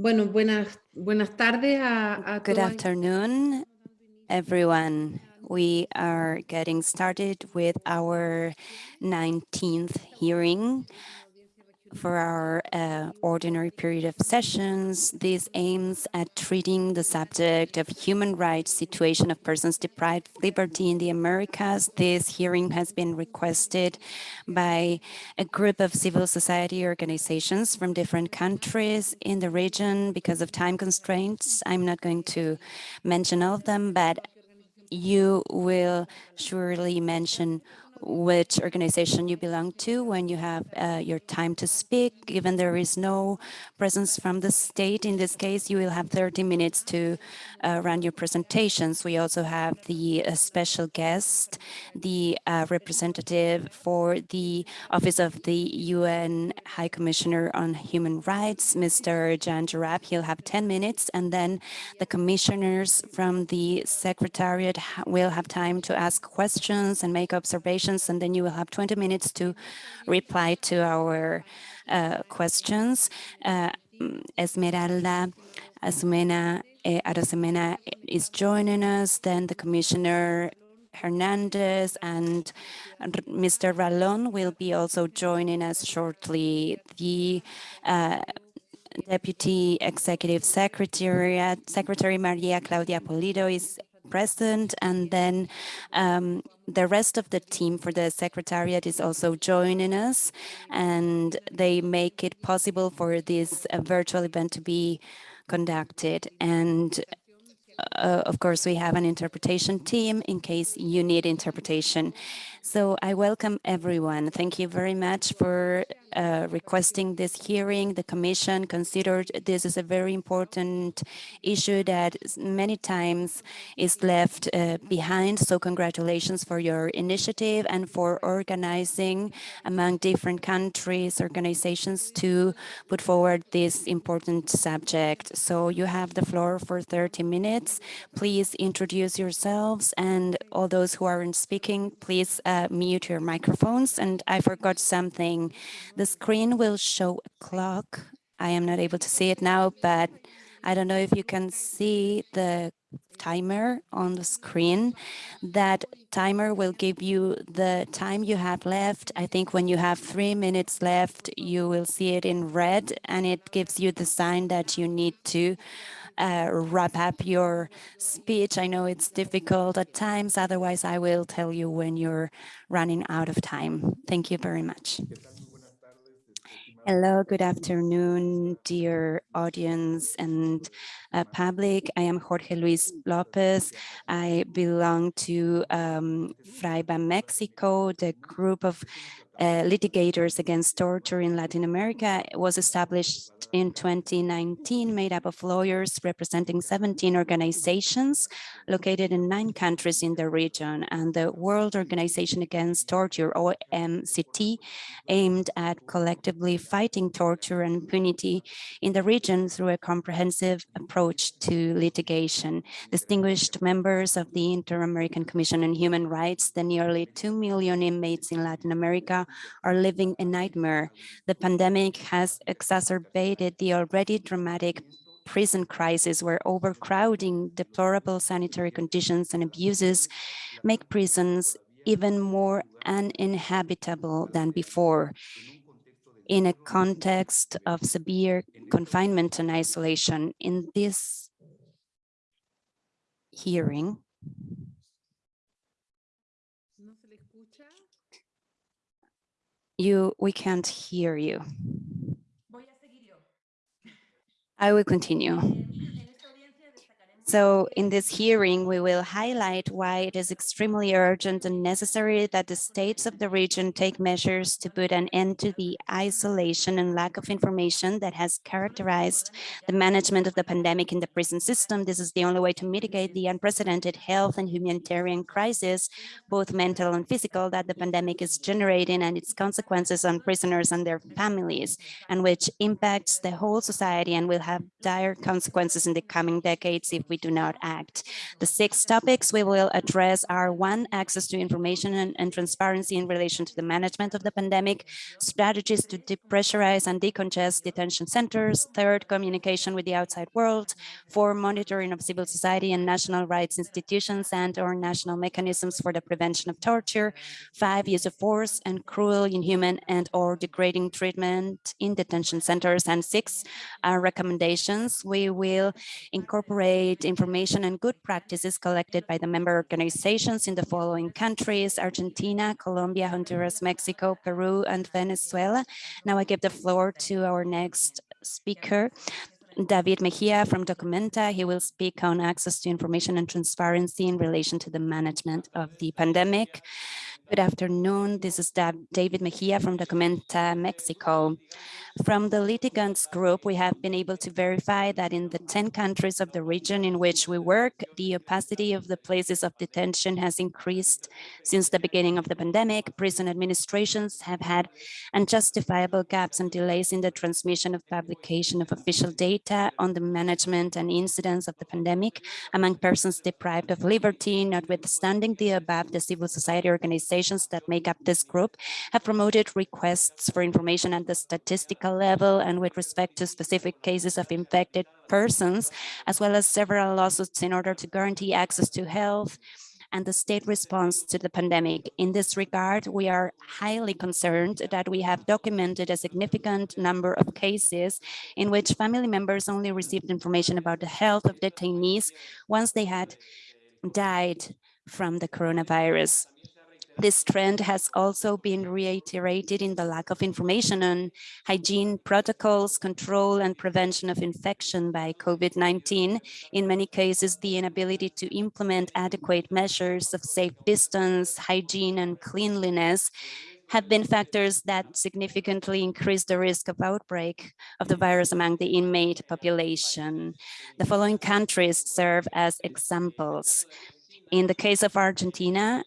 Bueno, buenas, buenas tardes a, a Good afternoon, everyone. We are getting started with our 19th hearing for our uh, ordinary period of sessions. This aims at treating the subject of human rights situation of persons deprived of liberty in the Americas. This hearing has been requested by a group of civil society organizations from different countries in the region because of time constraints. I'm not going to mention all of them, but you will surely mention which organization you belong to when you have uh, your time to speak. Given there is no presence from the state, in this case, you will have 30 minutes to uh, run your presentations. We also have the uh, special guest, the uh, representative for the Office of the UN High Commissioner on Human Rights, Mr. Jan Jarab. He'll have 10 minutes, and then the commissioners from the Secretariat will have time to ask questions and make observations questions, and then you will have 20 minutes to reply to our uh, questions. Uh, Esmeralda Arosemena, eh, is joining us, then the Commissioner Hernandez and Mr. Ralón will be also joining us shortly. The uh, Deputy Executive Secretary, Secretary Maria Claudia Pulido is present and then um, the rest of the team for the Secretariat is also joining us and they make it possible for this uh, virtual event to be conducted. And uh, of course, we have an interpretation team in case you need interpretation. So I welcome everyone. Thank you very much for uh, requesting this hearing. The Commission considered this is a very important issue that many times is left uh, behind. So congratulations for your initiative and for organizing among different countries, organizations to put forward this important subject. So you have the floor for 30 minutes. Please introduce yourselves and all those who aren't speaking, please uh, mute your microphones. And I forgot something. The screen will show a clock. I am not able to see it now, but I don't know if you can see the timer on the screen. That timer will give you the time you have left. I think when you have three minutes left, you will see it in red and it gives you the sign that you need to uh, wrap up your speech. I know it's difficult at times, otherwise I will tell you when you're running out of time. Thank you very much. Hello, good afternoon, dear audience and uh, public. I am Jorge Luis Lopez. I belong to um, Frayba Mexico, the group of uh, litigators against torture in Latin America was established in 2019, made up of lawyers representing 17 organizations located in nine countries in the region. And the World Organization Against Torture, OMCT, aimed at collectively fighting torture and impunity in the region through a comprehensive approach to litigation. Distinguished members of the Inter-American Commission on Human Rights, the nearly 2 million inmates in Latin America are living a nightmare. The pandemic has exacerbated the already dramatic prison crisis where overcrowding, deplorable sanitary conditions and abuses make prisons even more uninhabitable than before. In a context of severe confinement and isolation, in this hearing, You, we can't hear you. I will continue. So in this hearing, we will highlight why it is extremely urgent and necessary that the states of the region take measures to put an end to the isolation and lack of information that has characterized the management of the pandemic in the prison system. This is the only way to mitigate the unprecedented health and humanitarian crisis, both mental and physical, that the pandemic is generating and its consequences on prisoners and their families, and which impacts the whole society and will have dire consequences in the coming decades if we do not act. The six topics we will address are one, access to information and, and transparency in relation to the management of the pandemic, strategies to depressurize and decongest detention centers, third, communication with the outside world, four, monitoring of civil society and national rights institutions and or national mechanisms for the prevention of torture, five, use of force and cruel, inhuman and or degrading treatment in detention centers, and six, our recommendations. We will incorporate information and good practices collected by the member organizations in the following countries, Argentina, Colombia, Honduras, Mexico, Peru, and Venezuela. Now I give the floor to our next speaker, David Mejia from Documenta. He will speak on access to information and transparency in relation to the management of the pandemic. Good afternoon. This is David Mejia from Documenta Mexico. From the litigants group, we have been able to verify that in the 10 countries of the region in which we work, the opacity of the places of detention has increased since the beginning of the pandemic. Prison administrations have had unjustifiable gaps and delays in the transmission of publication of official data on the management and incidence of the pandemic among persons deprived of liberty, notwithstanding the above, the civil society organization organizations that make up this group have promoted requests for information at the statistical level and with respect to specific cases of infected persons, as well as several lawsuits in order to guarantee access to health and the state response to the pandemic. In this regard, we are highly concerned that we have documented a significant number of cases in which family members only received information about the health of detainees once they had died from the coronavirus. This trend has also been reiterated in the lack of information on hygiene protocols, control and prevention of infection by COVID-19. In many cases, the inability to implement adequate measures of safe distance, hygiene and cleanliness have been factors that significantly increase the risk of outbreak of the virus among the inmate population. The following countries serve as examples. In the case of Argentina,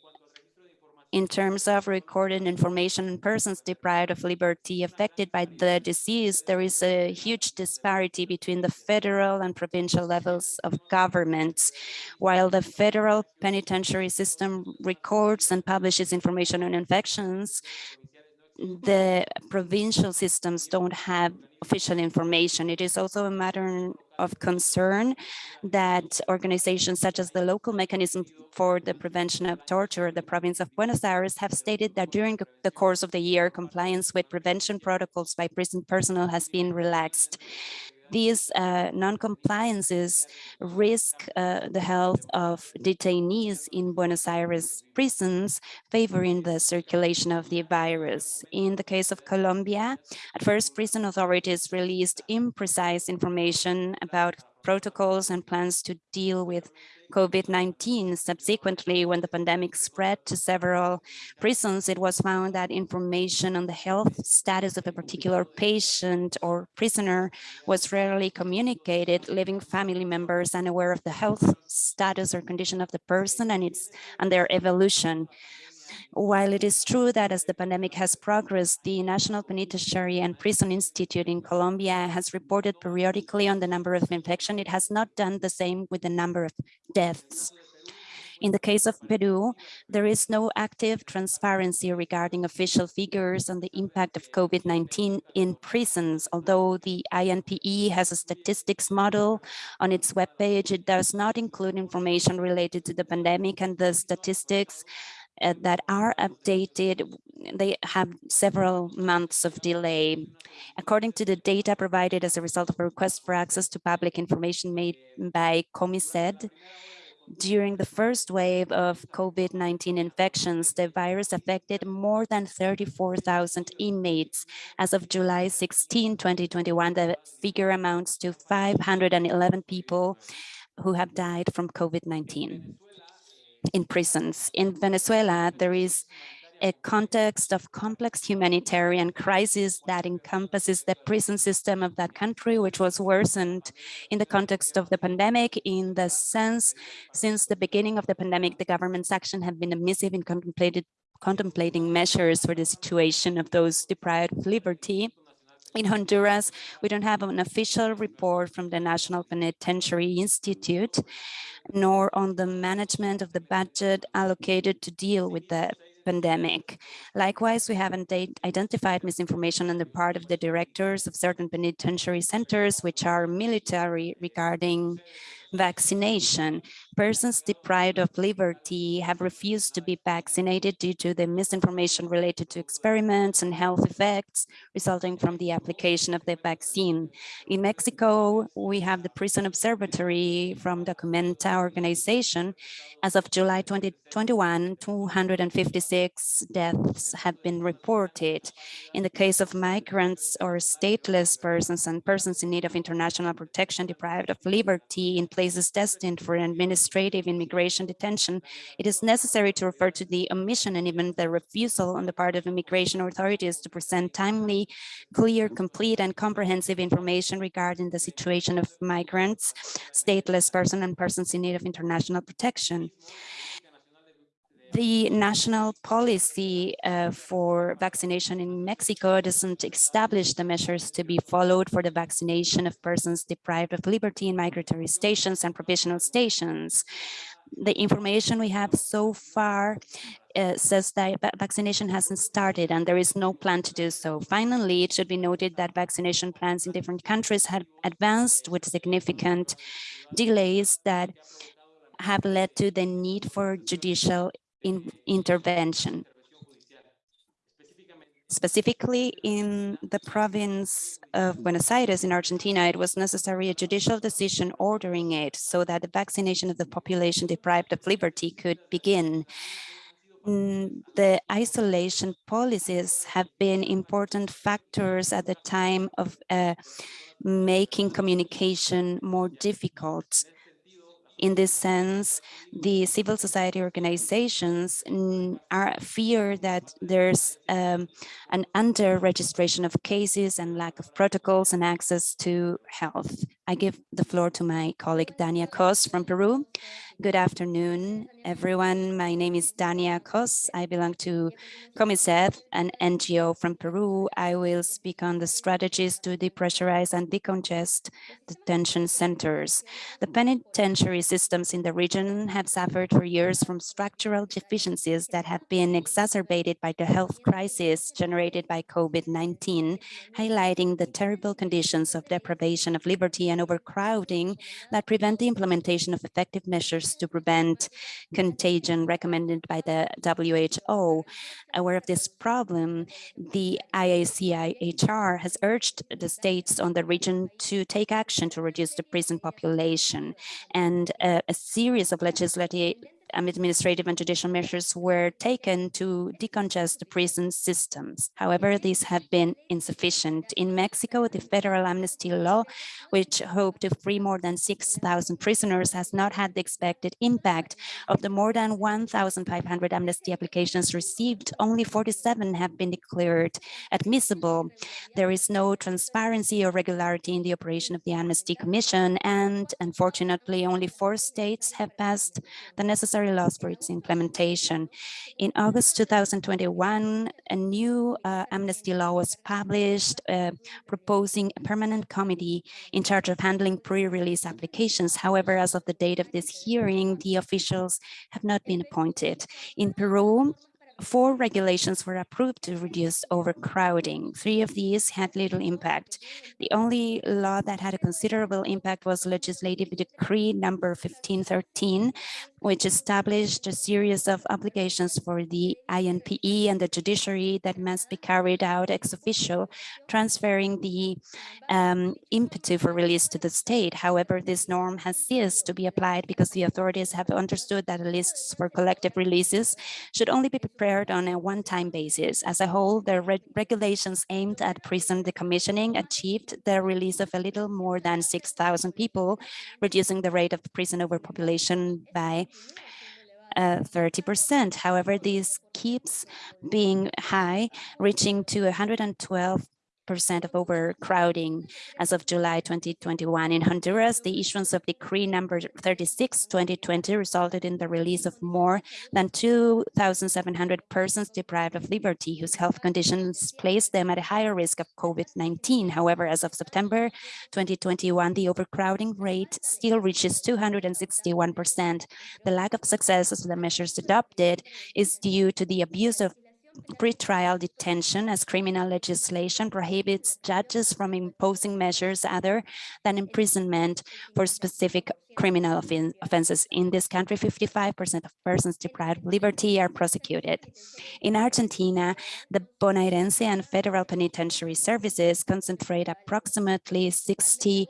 in terms of recorded information on persons deprived of liberty affected by the disease, there is a huge disparity between the federal and provincial levels of governments. While the federal penitentiary system records and publishes information on infections, the provincial systems don't have official information. It is also a matter of concern that organizations such as the local mechanism for the prevention of torture, the province of Buenos Aires, have stated that during the course of the year, compliance with prevention protocols by prison personnel has been relaxed these uh, non-compliances risk uh, the health of detainees in Buenos Aires prisons, favoring the circulation of the virus. In the case of Colombia, at first prison authorities released imprecise information about protocols and plans to deal with COVID-19. Subsequently, when the pandemic spread to several prisons, it was found that information on the health status of a particular patient or prisoner was rarely communicated, leaving family members unaware of the health status or condition of the person and its and their evolution. While it is true that as the pandemic has progressed, the National Penitentiary and Prison Institute in Colombia has reported periodically on the number of infection, it has not done the same with the number of deaths. In the case of Peru, there is no active transparency regarding official figures on the impact of COVID-19 in prisons. Although the INPE has a statistics model on its webpage, it does not include information related to the pandemic and the statistics that are updated, they have several months of delay. According to the data provided as a result of a request for access to public information made by COMISEDH, during the first wave of COVID-19 infections, the virus affected more than 34,000 inmates. As of July 16, 2021, the figure amounts to 511 people who have died from COVID-19 in prisons. In Venezuela, there is a context of complex humanitarian crisis that encompasses the prison system of that country, which was worsened in the context of the pandemic. In the sense, since the beginning of the pandemic, the government's action have been amissive in contemplated contemplating measures for the situation of those deprived of liberty In Honduras, we don't have an official report from the National Penitentiary Institute, nor on the management of the budget allocated to deal with the pandemic. Likewise, we haven't identified misinformation on the part of the directors of certain penitentiary centers, which are military regarding vaccination. Persons deprived of liberty have refused to be vaccinated due to the misinformation related to experiments and health effects resulting from the application of the vaccine. In Mexico, we have the Prison Observatory from Documenta organization. As of July 2021, 256 deaths have been reported. In the case of migrants or stateless persons and persons in need of international protection deprived of liberty in places destined for administrative immigration detention, it is necessary to refer to the omission and even the refusal on the part of immigration authorities to present timely, clear, complete, and comprehensive information regarding the situation of migrants, stateless persons, and persons in need of international protection the national policy uh, for vaccination in Mexico doesn't establish the measures to be followed for the vaccination of persons deprived of liberty in migratory stations and provisional stations. The information we have so far uh, says that vaccination hasn't started and there is no plan to do so. Finally, it should be noted that vaccination plans in different countries have advanced with significant delays that have led to the need for judicial in intervention. Specifically in the province of Buenos Aires in Argentina, it was necessary a judicial decision ordering it so that the vaccination of the population deprived of liberty could begin. Mm, the isolation policies have been important factors at the time of uh, making communication more difficult in this sense, the civil society organizations are fear that there's um, an under registration of cases and lack of protocols and access to health. I give the floor to my colleague Dania Cos from Peru. Good afternoon, everyone. My name is Dania Cos. I belong to COMISEDH, an NGO from Peru. I will speak on the strategies to depressurize and decongest detention centers. The penitentiary systems in the region have suffered for years from structural deficiencies that have been exacerbated by the health crisis generated by COVID-19, highlighting the terrible conditions of deprivation of liberty and overcrowding that prevent the implementation of effective measures to prevent contagion recommended by the WHO. Aware of this problem, the IACIHR has urged the states on the region to take action to reduce the prison population and uh, a series of legislative Um, administrative and judicial measures were taken to decongest the prison systems. However, these have been insufficient. In Mexico, the federal amnesty law, which hoped to free more than 6,000 prisoners, has not had the expected impact. Of the more than 1,500 amnesty applications received, only 47 have been declared admissible. There is no transparency or regularity in the operation of the Amnesty Commission, and unfortunately, only four states have passed the necessary necessary laws for its implementation. In August 2021, a new uh, amnesty law was published uh, proposing a permanent committee in charge of handling pre-release applications. However, as of the date of this hearing, the officials have not been appointed. In Peru, four regulations were approved to reduce overcrowding. Three of these had little impact. The only law that had a considerable impact was legislative decree number 1513, which established a series of obligations for the INPE and the judiciary that must be carried out ex officio, transferring the um, impetus for release to the state. However, this norm has ceased to be applied because the authorities have understood that lists for collective releases should only be prepared on a one-time basis. As a whole, the re regulations aimed at prison decommissioning achieved the release of a little more than 6,000 people, reducing the rate of prison overpopulation by 30%. Uh, However, this keeps being high, reaching to 112 percent of overcrowding as of July 2021. In Honduras, the issuance of decree number 36, 2020 resulted in the release of more than 2,700 persons deprived of liberty, whose health conditions placed them at a higher risk of COVID-19. However, as of September 2021, the overcrowding rate still reaches 261%. The lack of success of the measures adopted is due to the abuse of pretrial detention as criminal legislation prohibits judges from imposing measures other than imprisonment for specific criminal offen offenses. In this country, 55% of persons deprived of liberty are prosecuted. In Argentina, the bonaerense and federal penitentiary services concentrate approximately 60%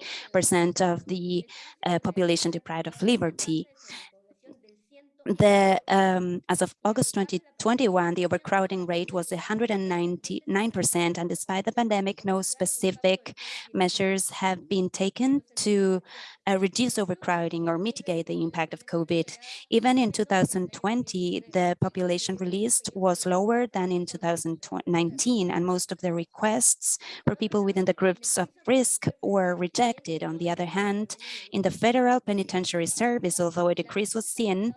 of the uh, population deprived of liberty the um, as of August 2021, the overcrowding rate was 199%, and despite the pandemic, no specific measures have been taken to uh, reduce overcrowding or mitigate the impact of COVID. Even in 2020, the population released was lower than in 2019, and most of the requests for people within the groups of risk were rejected. On the other hand, in the federal penitentiary service, although a decrease was seen,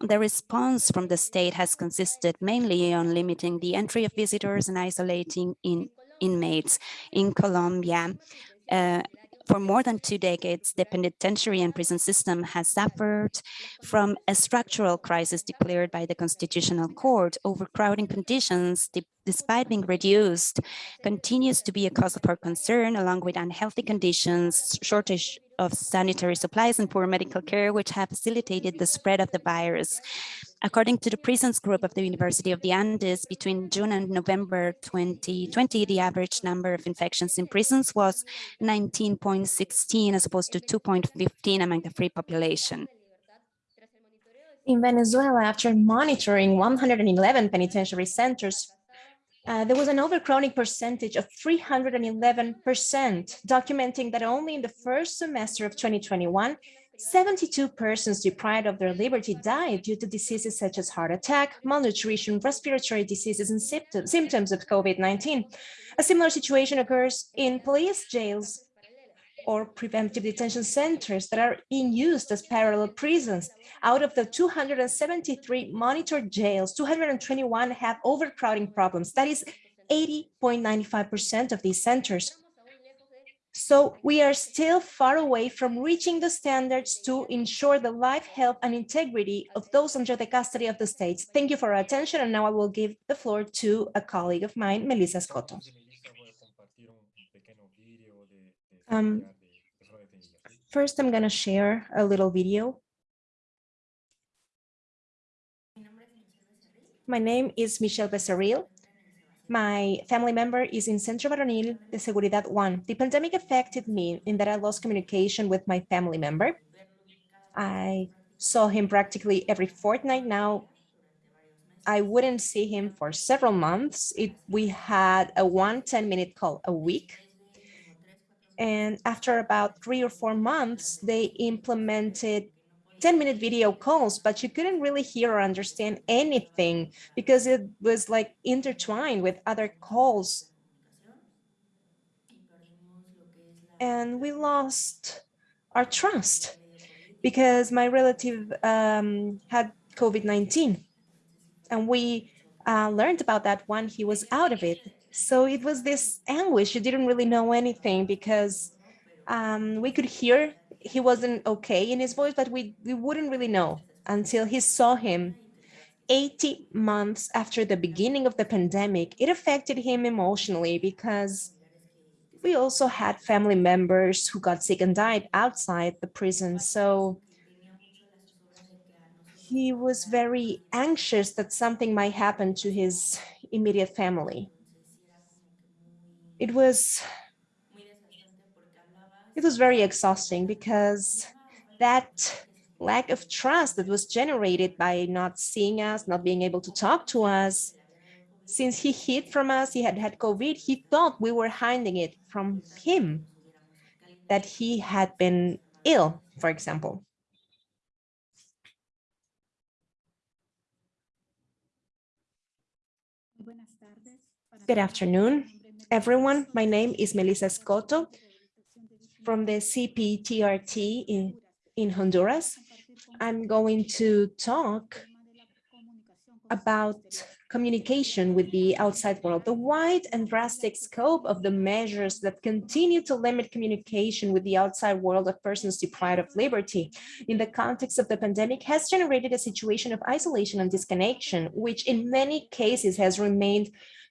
the response from the state has consisted mainly on limiting the entry of visitors and isolating in inmates. In Colombia, uh, for more than two decades, the penitentiary and prison system has suffered from a structural crisis declared by the Constitutional Court. Overcrowding conditions, despite being reduced, continues to be a cause for concern, along with unhealthy conditions, shortage of sanitary supplies and poor medical care, which have facilitated the spread of the virus. According to the prisons group of the University of the Andes, between June and November 2020, the average number of infections in prisons was 19.16 as opposed to 2.15 among the free population. In Venezuela, after monitoring 111 penitentiary centers, uh, there was an overcrowding percentage of 311%, documenting that only in the first semester of 2021, 72 persons deprived of their liberty died due to diseases such as heart attack, malnutrition, respiratory diseases, and symptoms, symptoms of COVID-19. A similar situation occurs in police jails or preventive detention centers that are being used as parallel prisons. Out of the 273 monitored jails, 221 have overcrowding problems. That is 80.95% of these centers. So we are still far away from reaching the standards to ensure the life, health, and integrity of those under the custody of the states. Thank you for your attention, and now I will give the floor to a colleague of mine, Melissa Escoto. Um, first, I'm going to share a little video. My name is Michelle Becerril. My family member is in Centro Varonil de Seguridad 1. The pandemic affected me in that I lost communication with my family member. I saw him practically every fortnight now. I wouldn't see him for several months. It, we had a one 10 minute call a week. And after about three or four months, they implemented 10 minute video calls, but you couldn't really hear or understand anything because it was like intertwined with other calls. And we lost our trust because my relative um, had COVID-19 and we uh, learned about that when he was out of it. So it was this anguish. You didn't really know anything because um, we could hear he wasn't okay in his voice, but we, we wouldn't really know until he saw him 80 months after the beginning of the pandemic. It affected him emotionally because we also had family members who got sick and died outside the prison. So he was very anxious that something might happen to his immediate family. It was it was very exhausting because that lack of trust that was generated by not seeing us, not being able to talk to us, since he hid from us, he had had COVID, he thought we were hiding it from him, that he had been ill, for example. Good afternoon. Everyone. My name is Melissa Escoto from the CPTRT in, in Honduras. I'm going to talk about communication with the outside world, the wide and drastic scope of the measures that continue to limit communication with the outside world of persons deprived of liberty in the context of the pandemic has generated a situation of isolation and disconnection, which in many cases has remained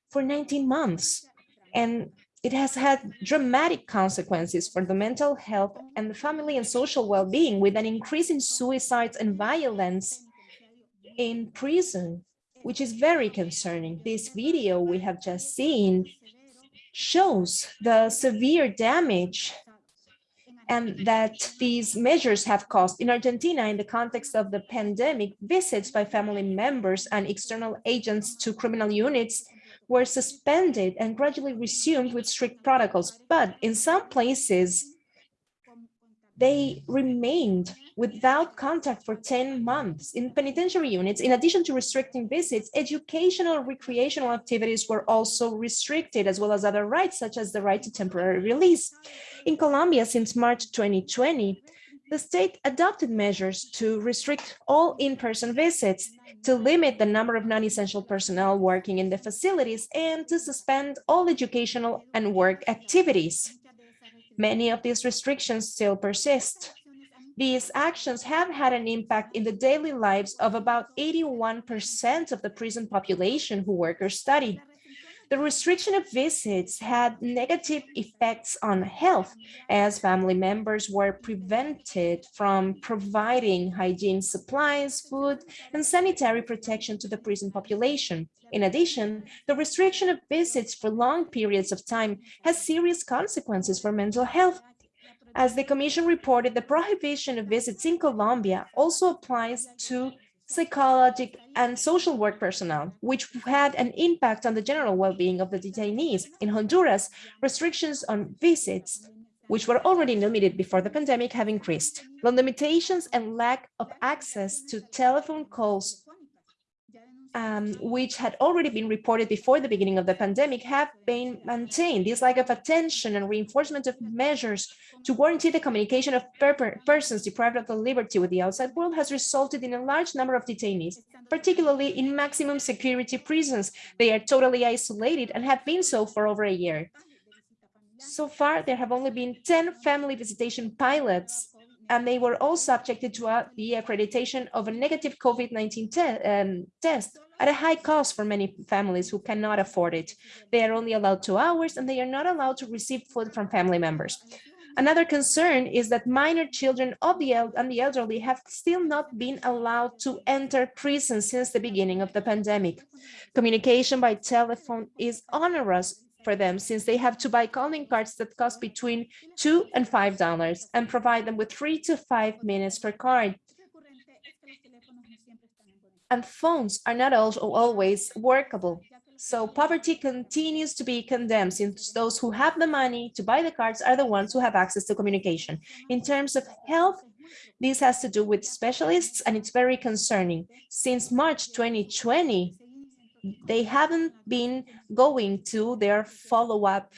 for 19 months. And it has had dramatic consequences for the mental health and the family and social well-being with an increase in suicides and violence in prison which is very concerning. This video we have just seen shows the severe damage and that these measures have caused in Argentina in the context of the pandemic visits by family members and external agents to criminal units were suspended and gradually resumed with strict protocols but in some places they remained without contact for 10 months. In penitentiary units, in addition to restricting visits, educational recreational activities were also restricted, as well as other rights, such as the right to temporary release. In Colombia, since March 2020, the state adopted measures to restrict all in-person visits, to limit the number of non-essential personnel working in the facilities, and to suspend all educational and work activities. Many of these restrictions still persist. These actions have had an impact in the daily lives of about 81% of the prison population who work or study. The restriction of visits had negative effects on health as family members were prevented from providing hygiene supplies, food, and sanitary protection to the prison population. In addition, the restriction of visits for long periods of time has serious consequences for mental health. As the Commission reported, the prohibition of visits in Colombia also applies to psychological and social work personnel, which had an impact on the general well-being of the detainees. In Honduras, restrictions on visits, which were already limited before the pandemic, have increased. The limitations and lack of access to telephone calls um, which had already been reported before the beginning of the pandemic, have been maintained. This lack of attention and reinforcement of measures to guarantee the communication of per persons deprived of the liberty with the outside world has resulted in a large number of detainees, particularly in maximum security prisons. They are totally isolated and have been so for over a year. So far, there have only been 10 family visitation pilots and they were all subjected to the accreditation of a negative COVID-19 te um, test at a high cost for many families who cannot afford it. They are only allowed two hours and they are not allowed to receive food from family members. Another concern is that minor children of the and the elderly have still not been allowed to enter prison since the beginning of the pandemic. Communication by telephone is onerous for them since they have to buy calling cards that cost between two and five dollars and provide them with three to five minutes per card and phones are not always workable. So poverty continues to be condemned since those who have the money to buy the cards are the ones who have access to communication. In terms of health, this has to do with specialists and it's very concerning. Since March 2020, they haven't been going to their follow-up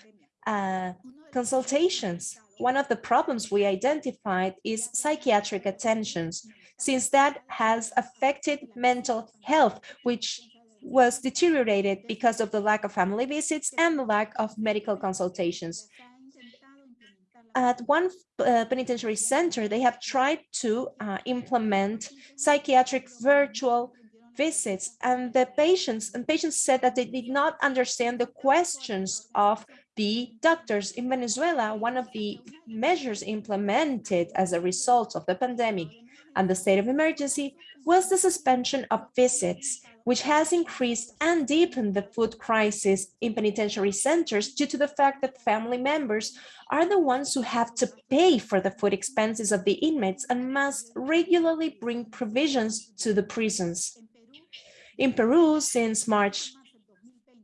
uh, consultations. One of the problems we identified is psychiatric attentions since that has affected mental health, which was deteriorated because of the lack of family visits and the lack of medical consultations. At one uh, penitentiary center, they have tried to uh, implement psychiatric virtual visits and the patients and patients said that they did not understand the questions of the doctors in Venezuela. One of the measures implemented as a result of the pandemic and the state of emergency was the suspension of visits, which has increased and deepened the food crisis in penitentiary centers due to the fact that family members are the ones who have to pay for the food expenses of the inmates and must regularly bring provisions to the prisons. In Peru, since March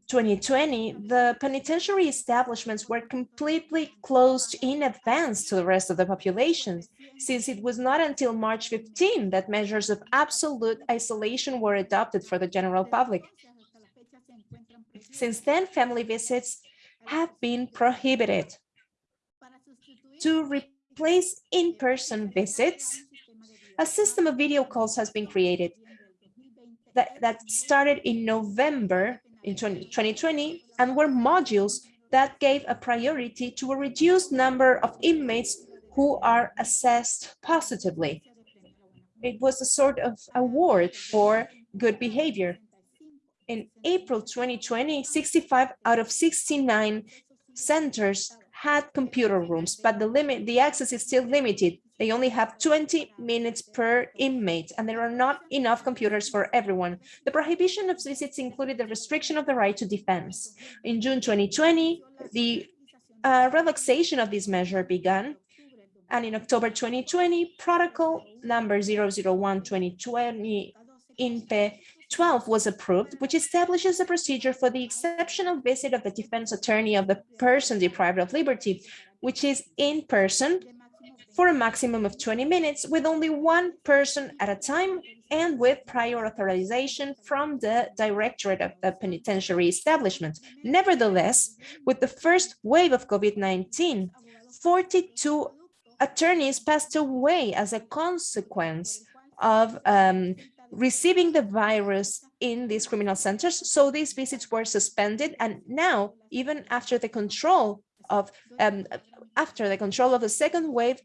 2020, the penitentiary establishments were completely closed in advance to the rest of the population, since it was not until March 15 that measures of absolute isolation were adopted for the general public. Since then, family visits have been prohibited. To replace in-person visits, a system of video calls has been created that, that started in November in 20, 2020 and were modules that gave a priority to a reduced number of inmates who are assessed positively. It was a sort of award for good behavior. In April 2020, 65 out of 69 centers had computer rooms, but the limit, the access is still limited. They only have 20 minutes per inmate, and there are not enough computers for everyone. The prohibition of visits included the restriction of the right to defense. In June 2020, the uh, relaxation of this measure began, and in October 2020, protocol number 001-2020 INPE 12 was approved, which establishes a procedure for the exceptional visit of the defense attorney of the person deprived of liberty, which is in person for a maximum of 20 minutes with only one person at a time and with prior authorization from the directorate of the penitentiary establishment. Nevertheless, with the first wave of COVID-19, 42 attorneys passed away as a consequence of um, receiving the virus in these criminal centers. So these visits were suspended. And now, even after the control of um, after the control of the second wave,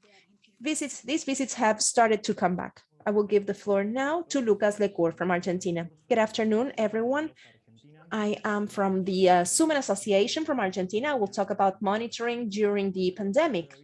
visits, these visits have started to come back. I will give the floor now to Lucas Lachner from Argentina. Good afternoon, everyone. I am from the uh, Xumek Association from Argentina. I will talk about monitoring during the pandemic.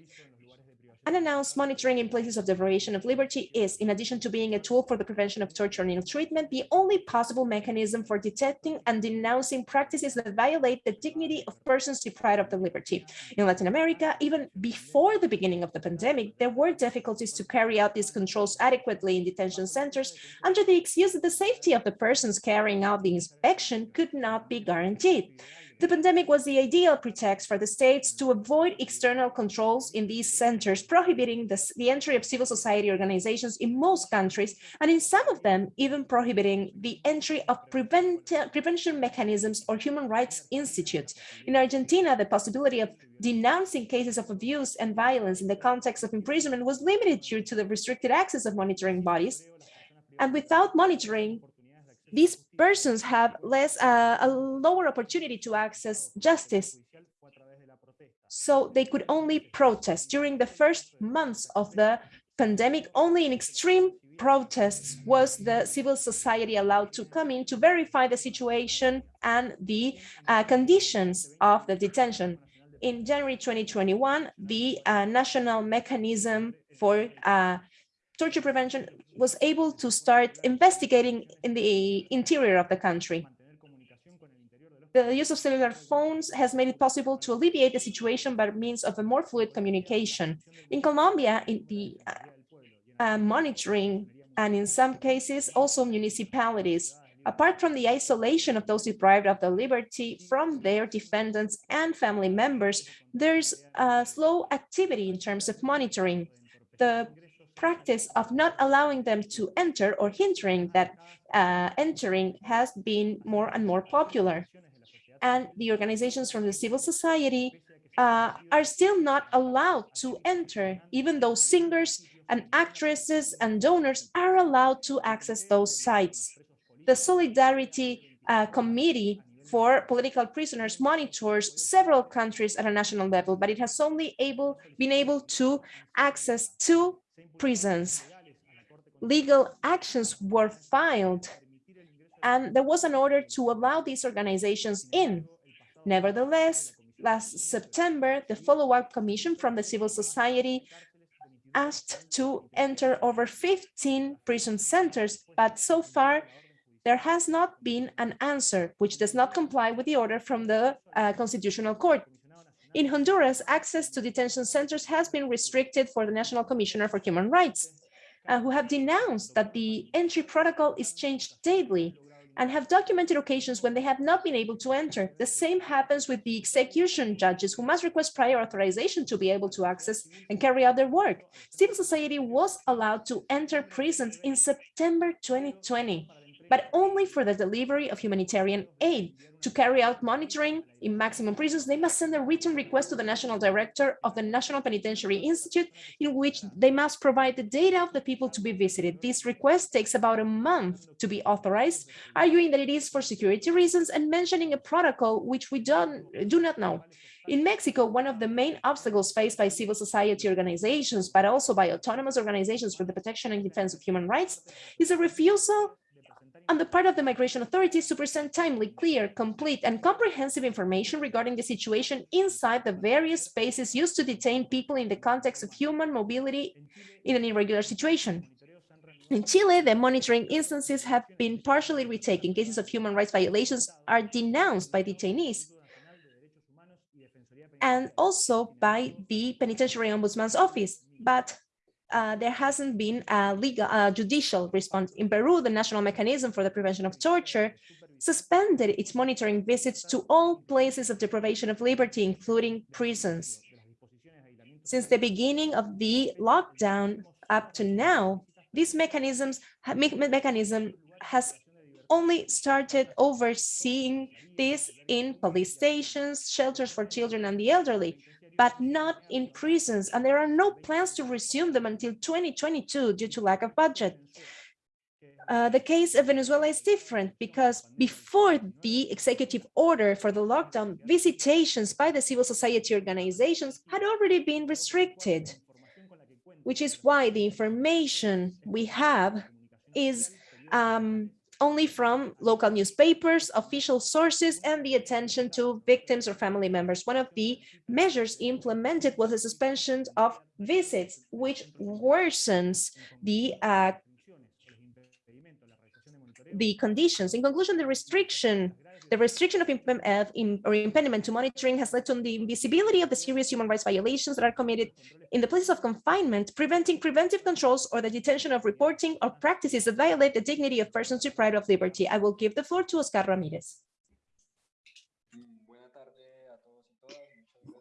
Unannounced monitoring in places of deprivation of liberty is, in addition to being a tool for the prevention of torture and ill-treatment, the only possible mechanism for detecting and denouncing practices that violate the dignity of persons deprived of the liberty. In Latin America, even before the beginning of the pandemic, there were difficulties to carry out these controls adequately in detention centers under the excuse that the safety of the persons carrying out the inspection could not be guaranteed. The pandemic was the ideal pretext for the states to avoid external controls in these centers, prohibiting the, the entry of civil society organizations in most countries, and in some of them, even prohibiting the entry of prevent, prevention mechanisms or human rights institutes. In Argentina, the possibility of denouncing cases of abuse and violence in the context of imprisonment was limited due to the restricted access of monitoring bodies. And without monitoring, these persons have less uh, a lower opportunity to access justice. So they could only protest during the first months of the pandemic. Only in extreme protests was the civil society allowed to come in to verify the situation and the uh, conditions of the detention. In January 2021, the uh, national mechanism for uh, torture prevention was able to start investigating in the interior of the country. The use of cellular phones has made it possible to alleviate the situation by means of a more fluid communication. In Colombia, in the uh, uh, monitoring and in some cases also municipalities, apart from the isolation of those deprived of the liberty from their defendants and family members, there's a slow activity in terms of monitoring. The practice of not allowing them to enter or hindering that uh, entering has been more and more popular. And the organizations from the civil society uh, are still not allowed to enter, even though singers and actresses and donors are allowed to access those sites. The Solidarity uh, Committee for political prisoners monitors several countries at a national level, but it has only able been able to access two prisons. Legal actions were filed and there was an order to allow these organizations in. Nevertheless, last September, the follow-up commission from the civil society asked to enter over 15 prison centers, but so far there has not been an answer, which does not comply with the order from the uh, Constitutional Court. In Honduras, access to detention centers has been restricted for the National Commissioner for Human Rights, uh, who have denounced that the entry protocol is changed daily and have documented occasions when they have not been able to enter. The same happens with the execution judges who must request prior authorization to be able to access and carry out their work. Civil society was allowed to enter prisons in September 2020. But only for the delivery of humanitarian aid. To carry out monitoring in maximum prisons, they must send a written request to the National Director of the National Penitentiary Institute, in which they must provide the data of the people to be visited. This request takes about a month to be authorized, arguing that it is for security reasons and mentioning a protocol which we don't, do not know. In Mexico, one of the main obstacles faced by civil society organizations, but also by autonomous organizations for the protection and defense of human rights, is a refusal on the part of the migration authorities to present timely, clear, complete, and comprehensive information regarding the situation inside the various spaces used to detain people in the context of human mobility in an irregular situation. In Chile, the monitoring instances have been partially retaken. Cases of human rights violations are denounced by detainees and also by the Penitentiary Ombudsman's Office, but uh, there hasn't been a legal, uh, judicial response. In Peru, the National Mechanism for the Prevention of Torture suspended its monitoring visits to all places of deprivation of liberty, including prisons. Since the beginning of the lockdown up to now, this mechanisms, me mechanism has only started overseeing this in police stations, shelters for children and the elderly, but not in prisons. And there are no plans to resume them until 2022 due to lack of budget. Uh, the case of Venezuela is different because before the executive order for the lockdown, visitations by the civil society organizations had already been restricted, which is why the information we have is um, only from local newspapers, official sources, and the attention to victims or family members. One of the measures implemented was the suspension of visits, which worsens the uh, the conditions. In conclusion, the restriction the restriction of, of in, or impediment to monitoring has led to the invisibility of the serious human rights violations that are committed in the places of confinement, preventing preventive controls or the detention of reporting or practices that violate the dignity of persons deprived of liberty. I will give the floor to Oscar Ramirez.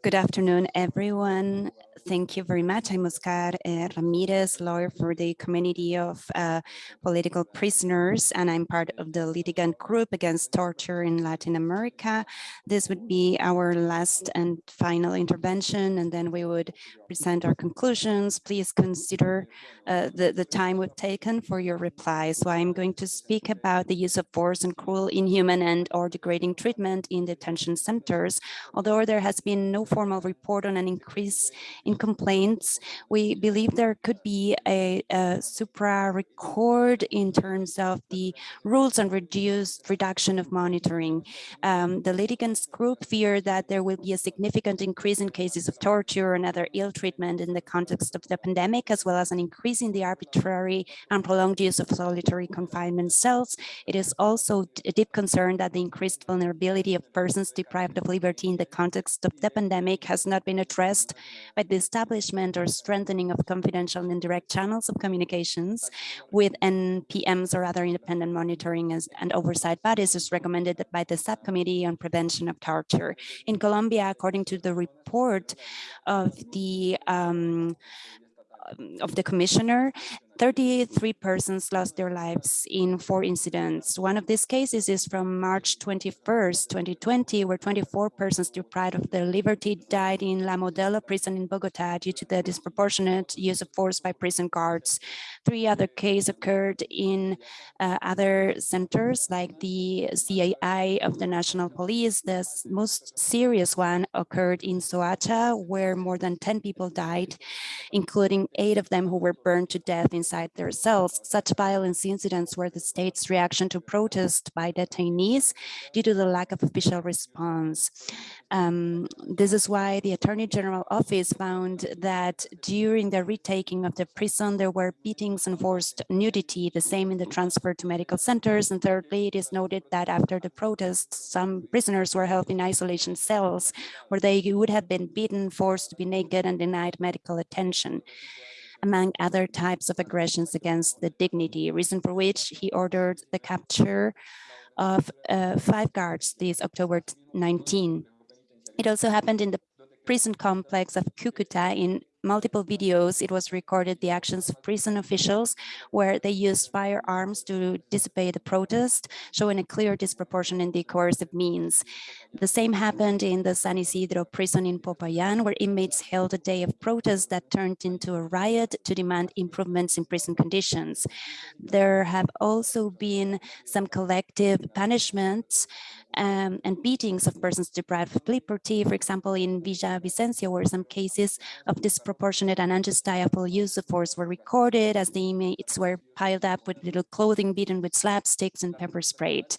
Good afternoon, everyone. Thank you very much. I'm Oscar uh, Ramirez, lawyer for the community of uh, political prisoners, and I'm part of the litigant group against torture in Latin America. This would be our last and final intervention, and then we would present our conclusions. Please consider uh, the, the time we've taken for your replies. So I'm going to speak about the use of force and cruel, inhuman, and or degrading treatment in detention centers. Although there has been no formal report on an increase in complaints, we believe there could be a, a supra record in terms of the rules on reduced reduction of monitoring. Um, the litigants group fear that there will be a significant increase in cases of torture and other ill treatment in the context of the pandemic, as well as an increase in the arbitrary and prolonged use of solitary confinement cells. It is also a deep concern that the increased vulnerability of persons deprived of liberty in the context of the pandemic has not been addressed by this establishment or strengthening of confidential and indirect channels of communications with NPMs or other independent monitoring and oversight bodies is recommended by the Subcommittee on Prevention of Torture. In Colombia, according to the report of the um, of the commissioner, 33 persons lost their lives in four incidents. One of these cases is from March 21st, 2020, where 24 persons deprived of their liberty died in La Modelo prison in Bogota due to the disproportionate use of force by prison guards. Three other cases occurred in uh, other centers like the CAI of the National Police. The most serious one occurred in Soacha, where more than 10 people died, including eight of them who were burned to death in inside their cells. Such violence incidents were the state's reaction to protest by detainees due to the lack of official response. Um, this is why the Attorney General Office found that during the retaking of the prison, there were beatings and forced nudity, the same in the transfer to medical centers. And thirdly, it is noted that after the protests, some prisoners were held in isolation cells where they would have been beaten, forced to be naked and denied medical attention among other types of aggressions against the dignity, reason for which he ordered the capture of uh, five guards this October 19. It also happened in the prison complex of Cucuta in multiple videos, it was recorded the actions of prison officials where they used firearms to dissipate the protest, showing a clear disproportion in the coercive means. The same happened in the San Isidro prison in Popayan, where inmates held a day of protest that turned into a riot to demand improvements in prison conditions. There have also been some collective punishments um, and beatings of persons deprived of liberty, for example, in Villavicencio, where some cases of disproportionate and unjustifiable use of force were recorded as the inmates were piled up with little clothing beaten with slapsticks and pepper sprayed.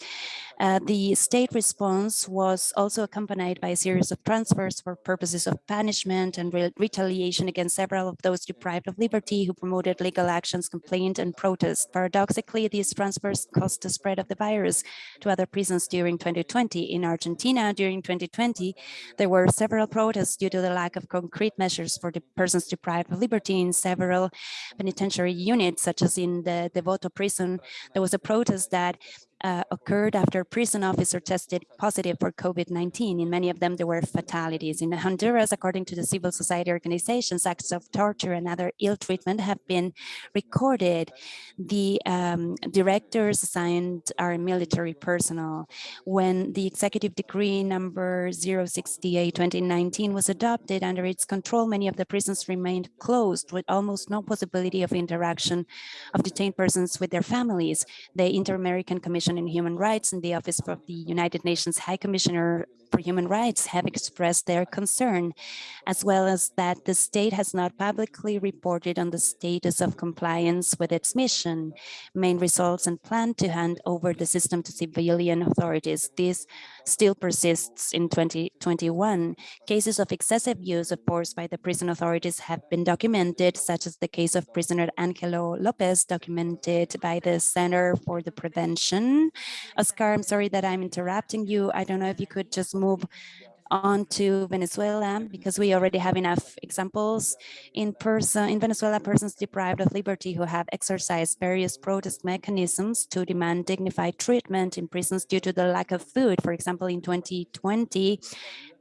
Uh, the state response was also accompanied by a series of transfers for purposes of punishment and re retaliation against several of those deprived of liberty who promoted legal actions, complained and protest. Paradoxically, these transfers caused the spread of the virus to other prisons during 2020. In Argentina, during 2020, there were several protests due to the lack of concrete measures for the persons deprived of liberty in several penitentiary units, such as in the Devoto prison. There was a protest that uh, occurred after prison officer tested positive for COVID-19. In many of them, there were fatalities. In Honduras, according to the civil society organizations, acts of torture and other ill treatment have been recorded. The um, directors assigned are military personnel. When the executive decree number 068-2019 was adopted under its control, many of the prisons remained closed with almost no possibility of interaction of detained persons with their families. The Inter-American Commission On Human Rights and the Office of the United Nations High Commissioner for Human Rights have expressed their concern, as well as that the state has not publicly reported on the status of compliance with its mission, main results and plan to hand over the system to civilian authorities. This still persists in 2021. Cases of excessive use of force by the prison authorities have been documented, such as the case of prisoner Angelo Lopez, documented by the Center for the Prevention. Oscar, I'm sorry that I'm interrupting you. I don't know if you could just move on to Venezuela because we already have enough examples in person in Venezuela persons deprived of liberty who have exercised various protest mechanisms to demand dignified treatment in prisons due to the lack of food for example in 2020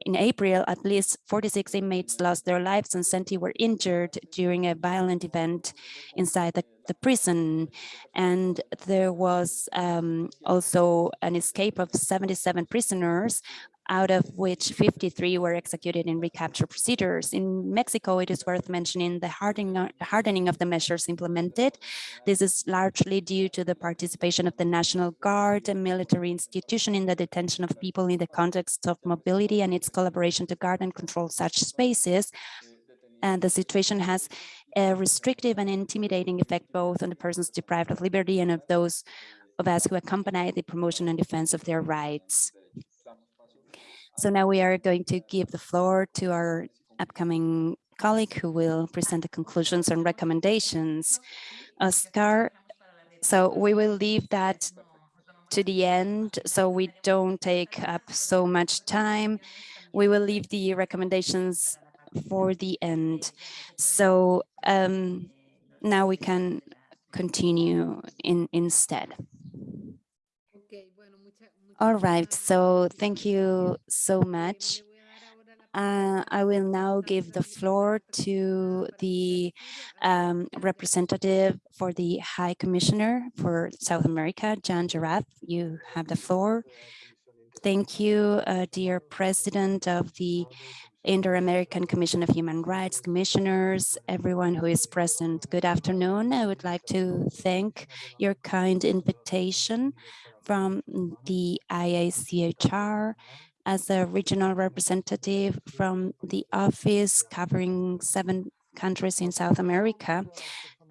in April, at least 46 inmates lost their lives and 70 were injured during a violent event inside the, the prison. And there was um, also an escape of 77 prisoners out of which 53 were executed in recapture procedures. In Mexico, it is worth mentioning the hardening, hardening of the measures implemented. This is largely due to the participation of the National Guard, a military institution in the detention of people in the context of mobility and its collaboration to guard and control such spaces. And the situation has a restrictive and intimidating effect both on the persons deprived of liberty and of those of us who accompany the promotion and defense of their rights. So now we are going to give the floor to our upcoming colleague who will present the conclusions and recommendations. Oscar, so we will leave that to the end so we don't take up so much time. We will leave the recommendations for the end. So um, now we can continue in instead. All right, so thank you so much. Uh, I will now give the floor to the um, representative for the High Commissioner for South America, Jan Jarab. You have the floor. Thank you, uh, dear President of the Inter-American Commission of Human Rights, commissioners, everyone who is present. Good afternoon. I would like to thank your kind invitation from the IACHR as a regional representative from the office covering seven countries in South America.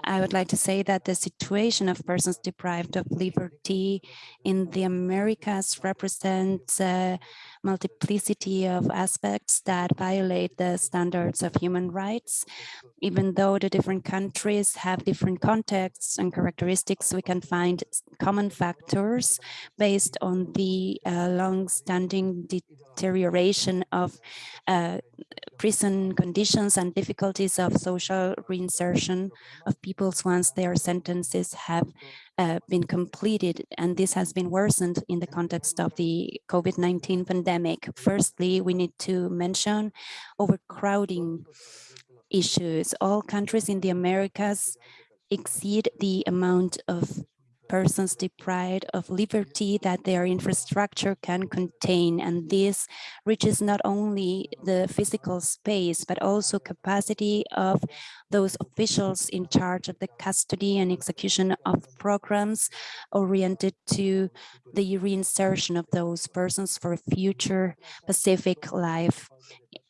I would like to say that the situation of persons deprived of liberty in the Americas represents a multiplicity of aspects that violate the standards of human rights. Even though the different countries have different contexts and characteristics, we can find common factors based on the uh, long-standing deterioration of uh, prison conditions and difficulties of social reinsertion of peoples once their sentences have uh, been completed. And this has been worsened in the context of the COVID-19 pandemic. Firstly, we need to mention overcrowding issues. All countries in the Americas exceed the amount of persons deprived of liberty that their infrastructure can contain. And this reaches not only the physical space, but also capacity of those officials in charge of the custody and execution of programs oriented to the reinsertion of those persons for a future Pacific life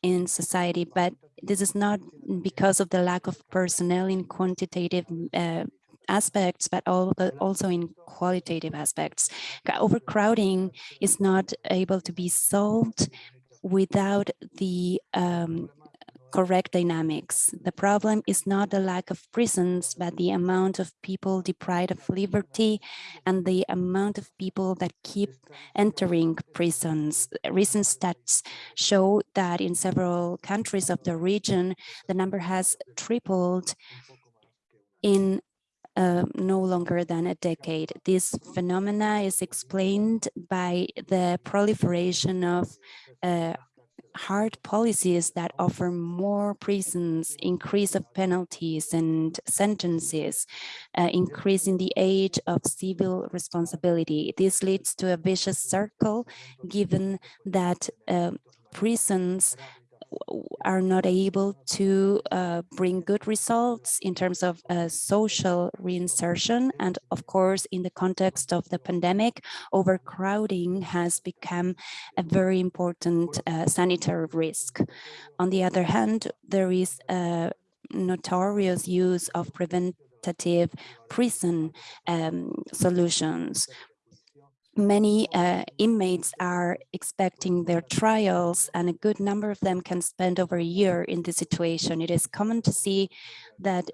in society. But this is not because of the lack of personnel in quantitative uh, aspects, but also in qualitative aspects. Overcrowding is not able to be solved without the um, correct dynamics. The problem is not the lack of prisons, but the amount of people deprived of liberty and the amount of people that keep entering prisons. Recent stats show that in several countries of the region, the number has tripled in uh, no longer than a decade. This phenomena is explained by the proliferation of uh, hard policies that offer more prisons, increase of penalties and sentences, uh, increasing the age of civil responsibility. This leads to a vicious circle, given that uh, prisons are not able to uh, bring good results in terms of uh, social reinsertion. And of course, in the context of the pandemic, overcrowding has become a very important uh, sanitary risk. On the other hand, there is a notorious use of preventative prison um, solutions many uh, inmates are expecting their trials and a good number of them can spend over a year in this situation. It is common to see that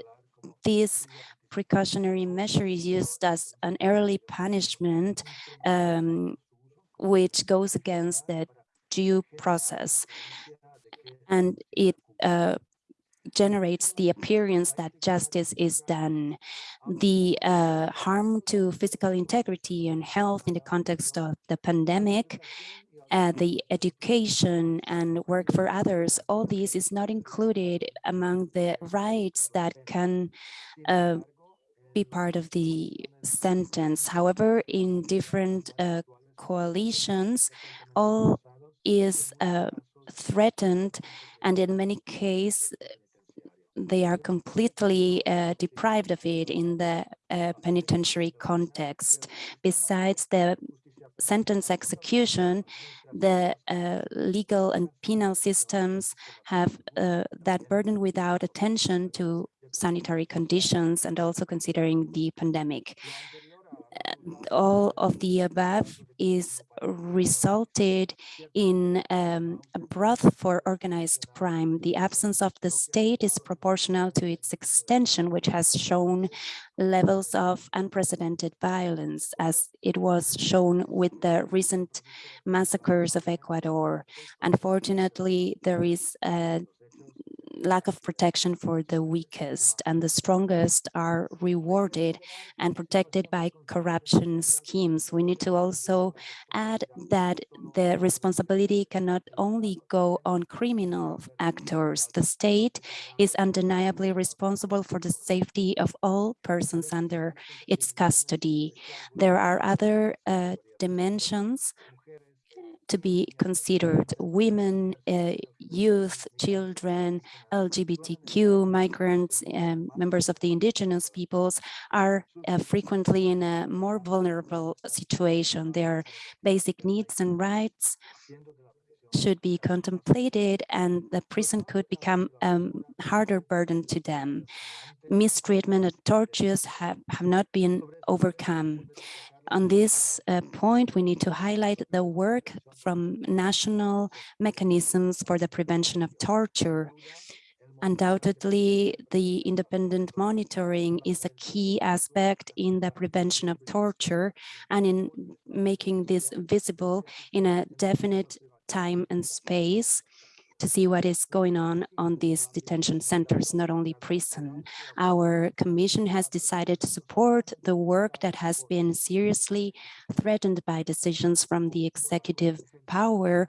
this precautionary measure is used as an early punishment um, which goes against the due process and it uh, generates the appearance that justice is done. The uh, harm to physical integrity and health in the context of the pandemic, uh, the education and work for others, all this is not included among the rights that can uh, be part of the sentence. However, in different uh, coalitions, all is uh, threatened and in many cases they are completely uh, deprived of it in the uh, penitentiary context. Besides the sentence execution, the uh, legal and penal systems have uh, that burden without attention to sanitary conditions and also considering the pandemic all of the above is resulted in um, a broth for organized crime. The absence of the state is proportional to its extension, which has shown levels of unprecedented violence, as it was shown with the recent massacres of Ecuador. Unfortunately, there is a lack of protection for the weakest and the strongest are rewarded and protected by corruption schemes. We need to also add that the responsibility cannot only go on criminal actors. The state is undeniably responsible for the safety of all persons under its custody. There are other uh, dimensions to be considered. Women, uh, youth, children, LGBTQ, migrants, um, members of the indigenous peoples are uh, frequently in a more vulnerable situation. Their basic needs and rights should be contemplated and the prison could become a um, harder burden to them. Mistreatment and tortures have, have not been overcome on this uh, point, we need to highlight the work from national mechanisms for the prevention of torture. Undoubtedly, the independent monitoring is a key aspect in the prevention of torture and in making this visible in a definite time and space to see what is going on on these detention centers, not only prison. Our commission has decided to support the work that has been seriously threatened by decisions from the executive power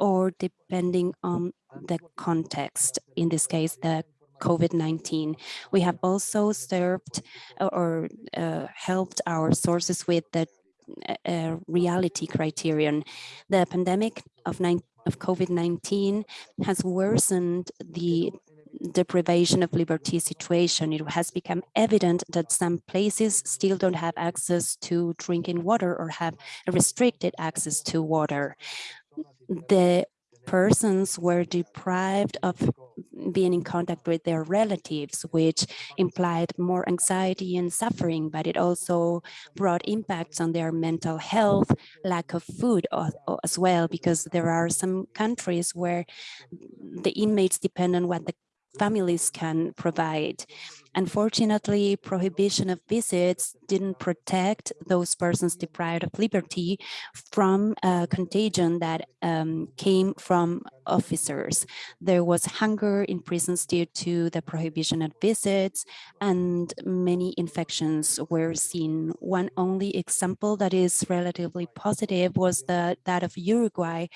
or depending on the context, in this case, the COVID-19. We have also served or uh, helped our sources with the uh, reality criterion. The pandemic of, of COVID-19 has worsened the deprivation of liberty situation. It has become evident that some places still don't have access to drinking water or have restricted access to water. The persons were deprived of being in contact with their relatives, which implied more anxiety and suffering, but it also brought impacts on their mental health, lack of food as well, because there are some countries where the inmates depend on what the families can provide. Unfortunately, prohibition of visits didn't protect those persons deprived of liberty from a contagion that um, came from officers. There was hunger in prisons due to the prohibition of visits and many infections were seen. One only example that is relatively positive was the, that of Uruguay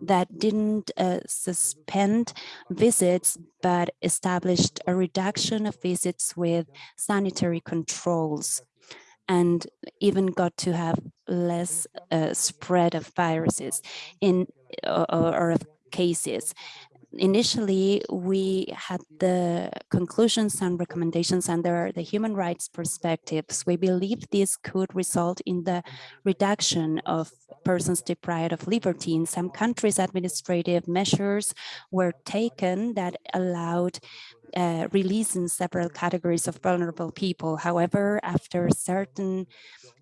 that didn't uh, suspend visits but established a reduction of visits with sanitary controls and even got to have less uh, spread of viruses in or, or of cases. Initially, we had the conclusions and recommendations under the human rights perspectives. We believe this could result in the reduction of persons deprived of liberty. In some countries, administrative measures were taken that allowed uh, releasing several categories of vulnerable people. However, after certain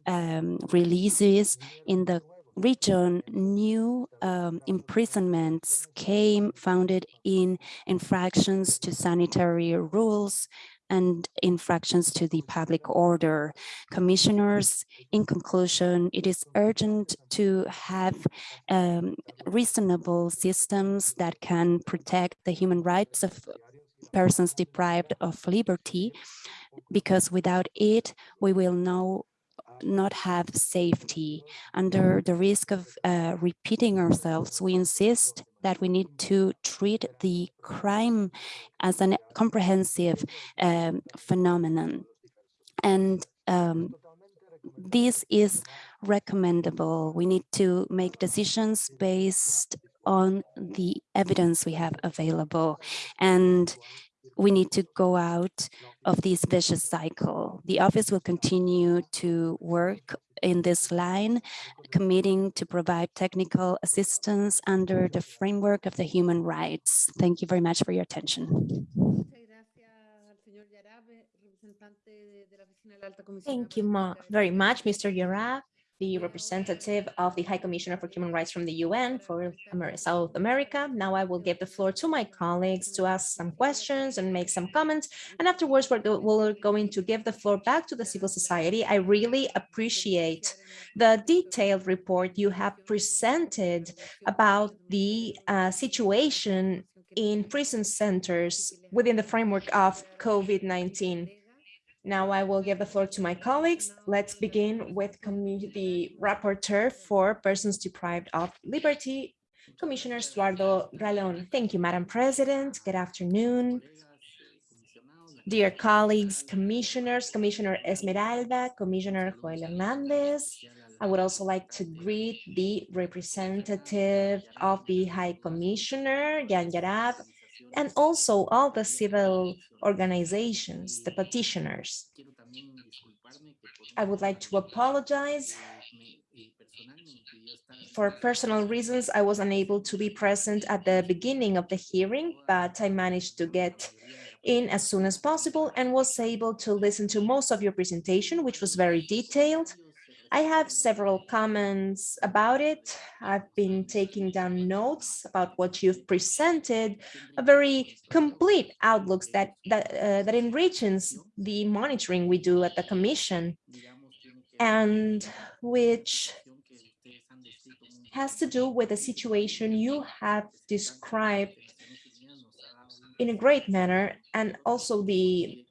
um, releases in the region, new um, imprisonments came founded in infractions to sanitary rules and infractions to the public order. Commissioners, in conclusion, it is urgent to have um, reasonable systems that can protect the human rights of persons deprived of liberty, because without it, we will know not have safety. Under the risk of uh, repeating ourselves, we insist that we need to treat the crime as a comprehensive um, phenomenon. And um, this is recommendable. We need to make decisions based on the evidence we have available. And we need to go out of this vicious cycle. The office will continue to work in this line, committing to provide technical assistance under the framework of the human rights. Thank you very much for your attention. Thank you very much, Mr. Jarab the representative of the High Commissioner for Human Rights from the UN for South America. Now I will give the floor to my colleagues to ask some questions and make some comments. And afterwards, we're, we're going to give the floor back to the civil society. I really appreciate the detailed report you have presented about the uh, situation in prison centers within the framework of COVID-19. Now I will give the floor to my colleagues. Let's begin with community rapporteur for persons deprived of liberty, Commissioner Eduardo Ralón. Thank you, Madam President. Good afternoon. Dear colleagues, commissioners, Commissioner Esmeralda, Commissioner Joel Hernandez. I would also like to greet the representative of the High Commissioner, Jan Jarab, and also all the civil organizations, the petitioners. I would like to apologize. For personal reasons, I was unable to be present at the beginning of the hearing, but I managed to get in as soon as possible and was able to listen to most of your presentation, which was very detailed. I have several comments about it. I've been taking down notes about what you've presented, a very complete outlooks that that uh, that enriches the monitoring we do at the Commission, and which has to do with the situation you have described in a great manner, and also the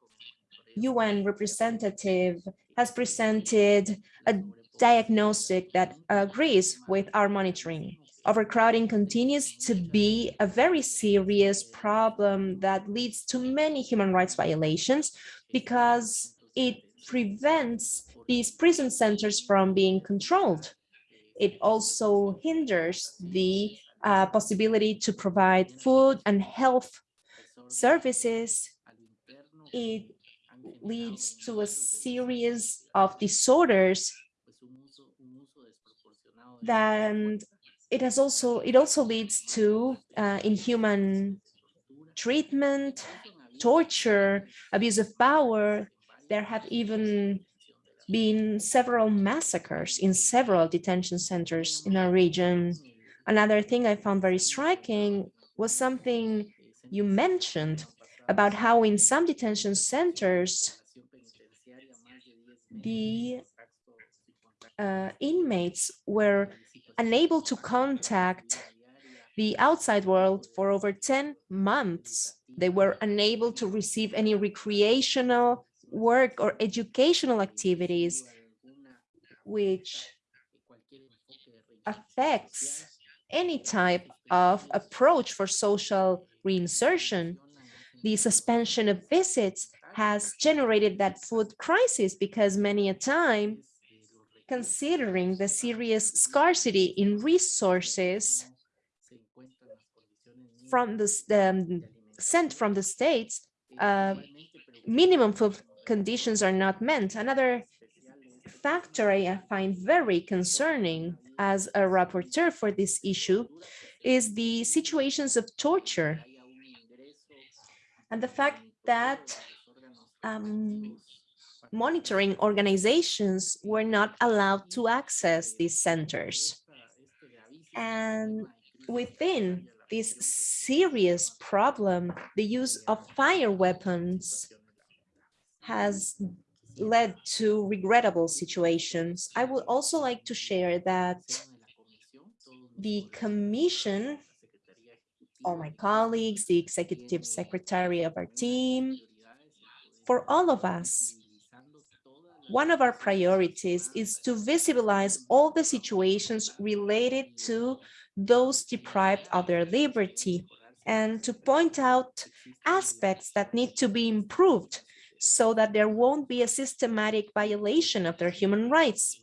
UN representative has presented a diagnostic that agrees with our monitoring overcrowding continues to be a very serious problem that leads to many human rights violations because it prevents these prison centers from being controlled. It also hinders the uh, possibility to provide food and health services. It leads to a series of disorders then it has also it also leads to uh, inhuman treatment torture abuse of power. There have even been several massacres in several detention centers in our region. Another thing i found very striking was something you mentioned about how in some detention centers the uh, inmates were unable to contact the outside world for over 10 months. They were unable to receive any recreational work or educational activities, which affects any type of approach for social reinsertion. The suspension of visits has generated that food crisis because many a time considering the serious scarcity in resources from the, um, sent from the states, uh, minimum food conditions are not met. Another factor I find very concerning as a rapporteur for this issue is the situations of torture and the fact that um, monitoring organizations were not allowed to access these centers. And within this serious problem, the use of fire weapons has led to regrettable situations. I would also like to share that the Commission, all my colleagues, the executive secretary of our team, for all of us, one of our priorities is to visibilize all the situations related to those deprived of their liberty and to point out aspects that need to be improved so that there won't be a systematic violation of their human rights.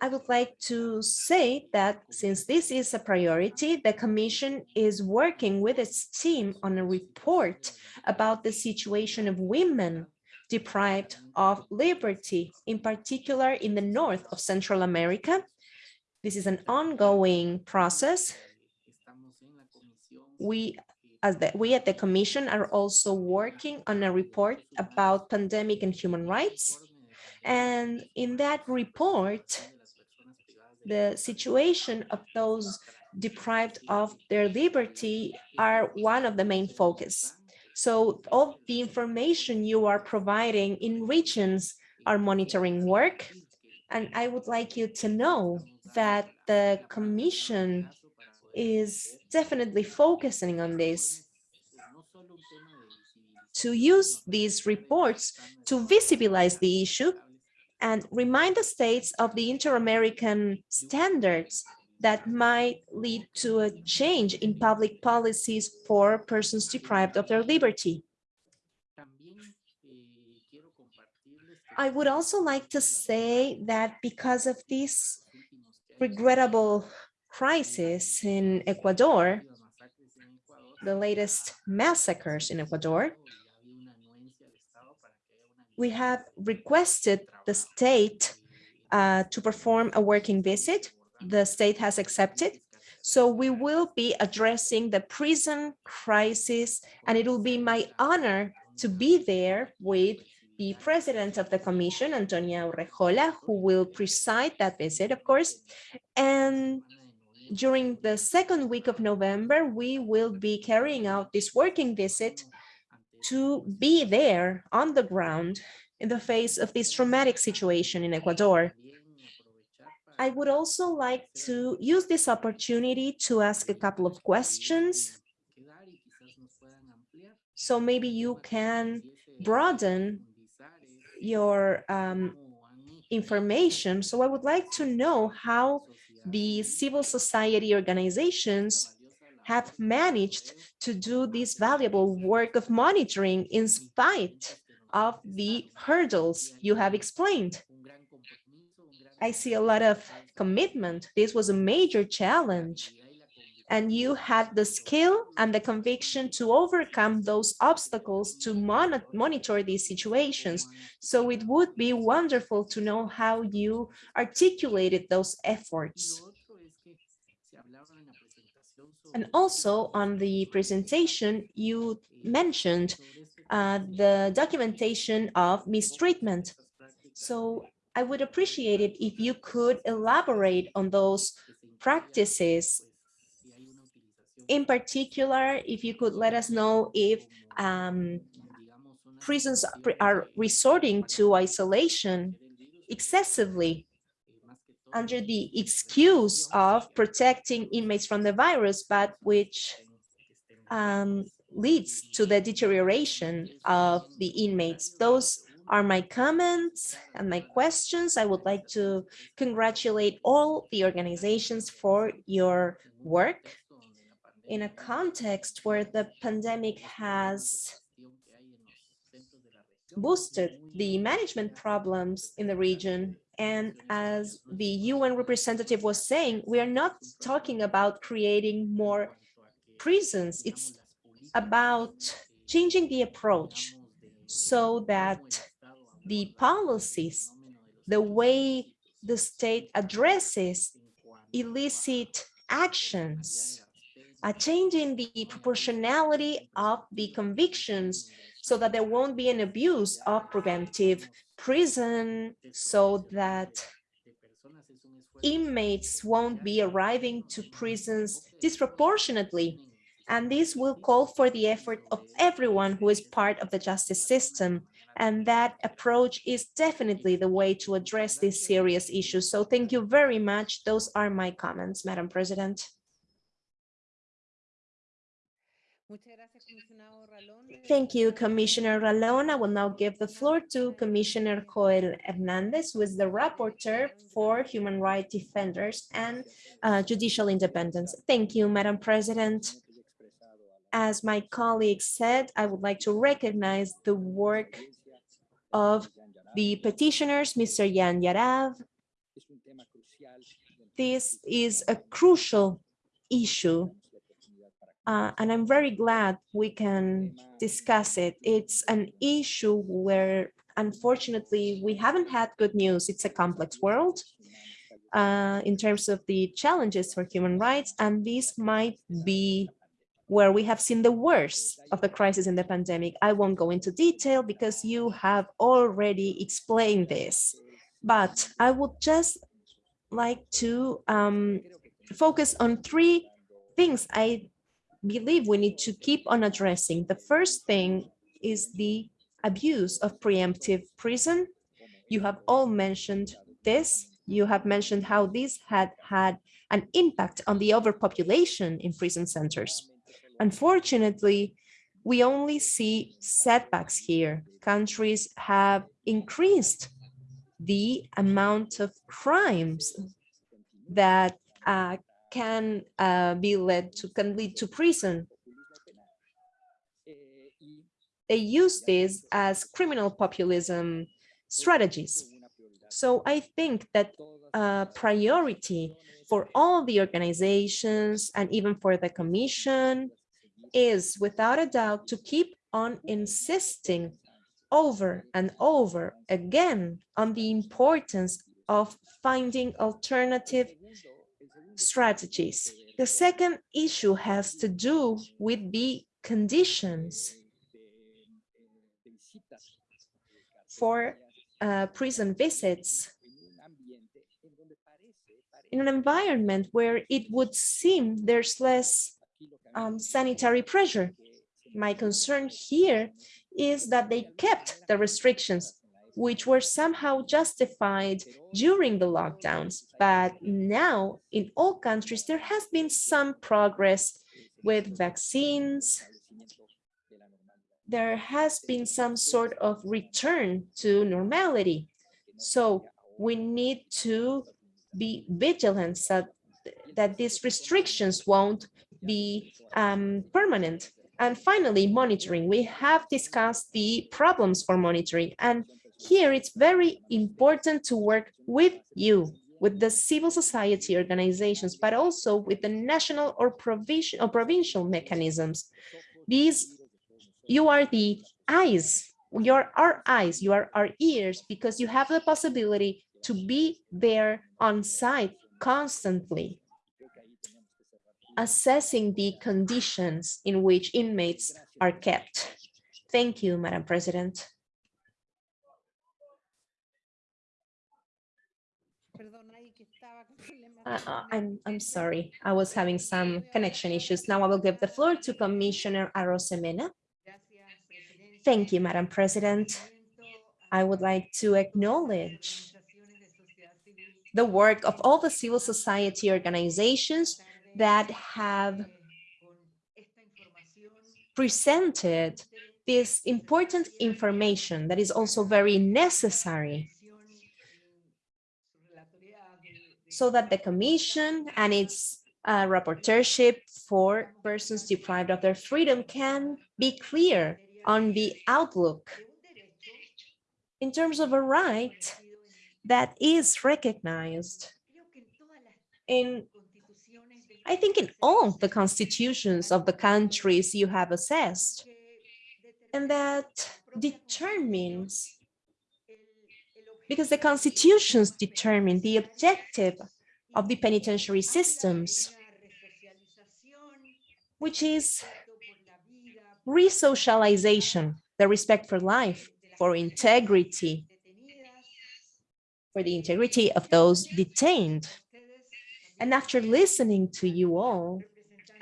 I would like to say that since this is a priority, the Commission is working with its team on a report about the situation of women deprived of liberty, in particular in the north of Central America. This is an ongoing process. We, as the, we at the Commission are also working on a report about pandemic and human rights. And in that report, the situation of those deprived of their liberty are one of the main focus. So all the information you are providing in regions are monitoring work. And I would like you to know that the commission is definitely focusing on this to use these reports to visibilize the issue and remind the states of the inter-American standards that might lead to a change in public policies for persons deprived of their liberty. I would also like to say that because of this regrettable crisis in Ecuador, the latest massacres in Ecuador, we have requested the state uh, to perform a working visit the state has accepted. So we will be addressing the prison crisis, and it will be my honor to be there with the president of the commission, Antonia Urrejola, who will preside that visit, of course. And during the second week of November, we will be carrying out this working visit to be there on the ground in the face of this traumatic situation in Ecuador. I would also like to use this opportunity to ask a couple of questions. So maybe you can broaden your um, information. So I would like to know how the civil society organizations have managed to do this valuable work of monitoring in spite of the hurdles you have explained. I see a lot of commitment. This was a major challenge. And you had the skill and the conviction to overcome those obstacles to mon monitor these situations. So it would be wonderful to know how you articulated those efforts. And also on the presentation, you mentioned uh, the documentation of mistreatment. So I would appreciate it if you could elaborate on those practices. In particular, if you could let us know if um, prisons are resorting to isolation excessively under the excuse of protecting inmates from the virus, but which um, leads to the deterioration of the inmates. Those are my comments and my questions. I would like to congratulate all the organizations for your work in a context where the pandemic has boosted the management problems in the region. And as the UN representative was saying, we are not talking about creating more prisons. It's about changing the approach so that the policies, the way the state addresses illicit actions, uh, a change in the proportionality of the convictions so that there won't be an abuse of preventive prison so that inmates won't be arriving to prisons disproportionately and this will call for the effort of everyone who is part of the justice system. And that approach is definitely the way to address these serious issues. So thank you very much. Those are my comments, Madam President. Thank you, Commissioner Ralón. I will now give the floor to Commissioner Joel Hernandez, who is the rapporteur for human rights defenders and uh, judicial independence. Thank you, Madam President. As my colleague said, I would like to recognize the work of the petitioners, Mr. Jan Jarab. This is a crucial issue, uh, and I'm very glad we can discuss it. It's an issue where, unfortunately, we haven't had good news. It's a complex world uh, in terms of the challenges for human rights, and this might be where we have seen the worst of the crisis in the pandemic. I won't go into detail because you have already explained this, but I would just like to um, focus on three things I believe we need to keep on addressing. The first thing is the abuse of preemptive prison. You have all mentioned this. You have mentioned how this had had an impact on the overpopulation in prison centers. Unfortunately, we only see setbacks here. Countries have increased the amount of crimes that uh, can uh, be led to can lead to prison. They use this as criminal populism strategies. So I think that a priority for all the organizations and even for the commission is without a doubt to keep on insisting over and over again on the importance of finding alternative strategies. The second issue has to do with the conditions for uh, prison visits in an environment where it would seem there's less um, sanitary pressure. My concern here is that they kept the restrictions, which were somehow justified during the lockdowns. But now in all countries, there has been some progress with vaccines. There has been some sort of return to normality. So we need to be vigilant so, that these restrictions won't be um, permanent. And finally, monitoring. We have discussed the problems for monitoring. And here it's very important to work with you, with the civil society organizations, but also with the national or provincial or provincial mechanisms. These, you are the eyes, you're our eyes, you are our ears, because you have the possibility to be there on site constantly, assessing the conditions in which inmates are kept. Thank you, Madam President. Uh, uh, I'm, I'm sorry, I was having some connection issues. Now I will give the floor to Commissioner Arosemena. Thank you, Madam President. I would like to acknowledge the work of all the civil society organizations that have presented this important information that is also very necessary so that the commission and its uh, rapporteurship for persons deprived of their freedom can be clear on the outlook in terms of a right that is recognized in, I think in all the constitutions of the countries you have assessed, and that determines, because the constitutions determine the objective of the penitentiary systems, which is resocialization, the respect for life, for integrity, for the integrity of those detained. And after listening to you all,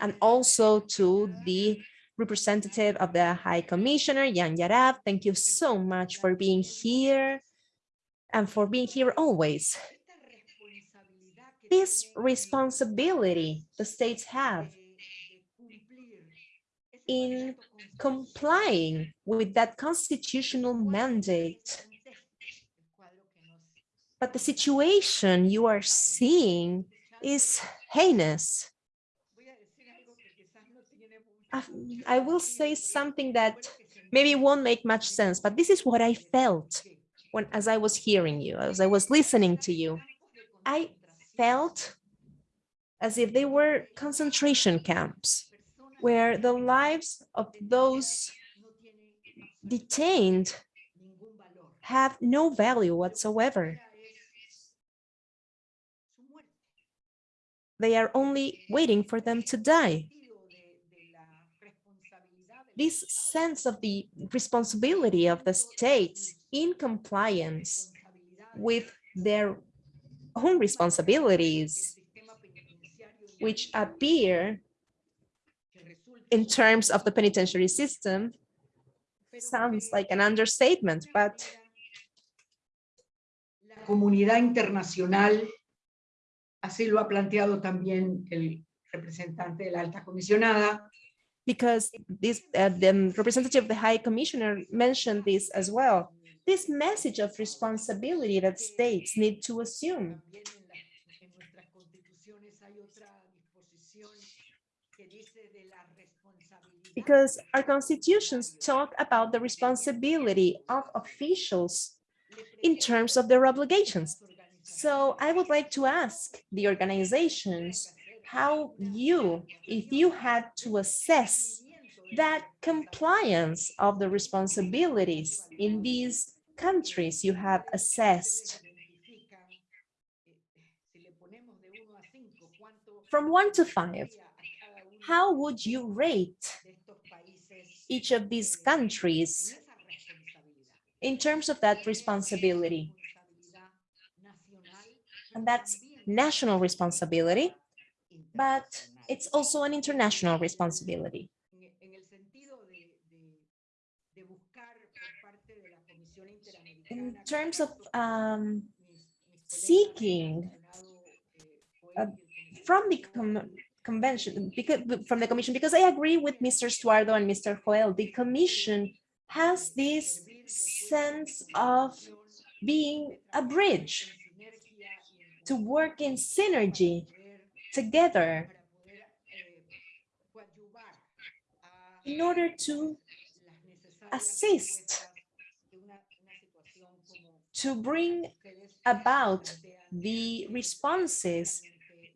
and also to the representative of the High Commissioner, Jan Jarab, thank you so much for being here and for being here always. This responsibility the states have in complying with that constitutional mandate but the situation you are seeing is heinous. I will say something that maybe won't make much sense, but this is what I felt when as I was hearing you, as I was listening to you. I felt as if they were concentration camps where the lives of those detained have no value whatsoever. They are only waiting for them to die. This sense of the responsibility of the states in compliance with their own responsibilities, which appear in terms of the penitentiary system, sounds like an understatement, but Así lo ha planteado también el representante de la alta comisionada. Because this, uh, the representative of the High Commissioner mentioned this as well. This message of responsibility that states need to assume. Because our constitutions talk about the responsibility of officials in terms of their obligations. So I would like to ask the organizations how you, if you had to assess that compliance of the responsibilities in these countries you have assessed. From one to five, how would you rate each of these countries in terms of that responsibility? And that's national responsibility, but it's also an international responsibility. In terms of um, seeking uh, from the convention, because from the commission, because I agree with Mr. Stuardo and Mr. Joel, the commission has this sense of being a bridge to work in synergy together in order to assist to bring about the responses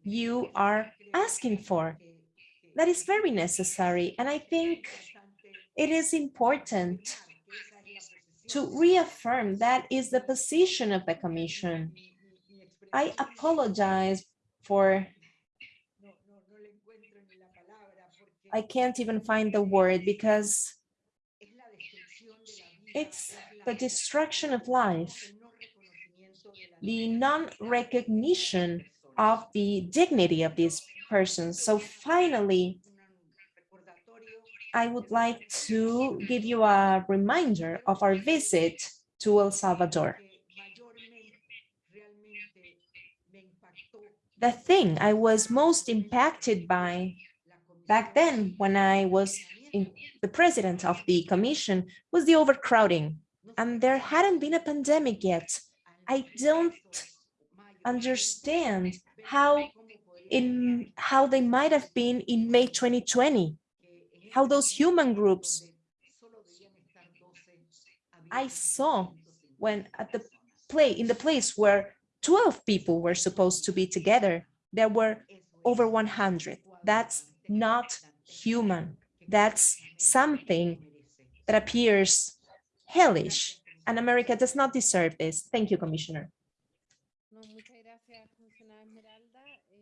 you are asking for. That is very necessary. And I think it is important to reaffirm that is the position of the commission. I apologize for, I can't even find the word because it's the destruction of life, the non-recognition of the dignity of these persons. So finally, I would like to give you a reminder of our visit to El Salvador. The thing I was most impacted by back then when I was the president of the commission was the overcrowding. And there hadn't been a pandemic yet. I don't understand how in how they might have been in May 2020, how those human groups I saw when at the play in the place where 12 people were supposed to be together, there were over 100. That's not human. That's something that appears hellish, and America does not deserve this. Thank you, Commissioner.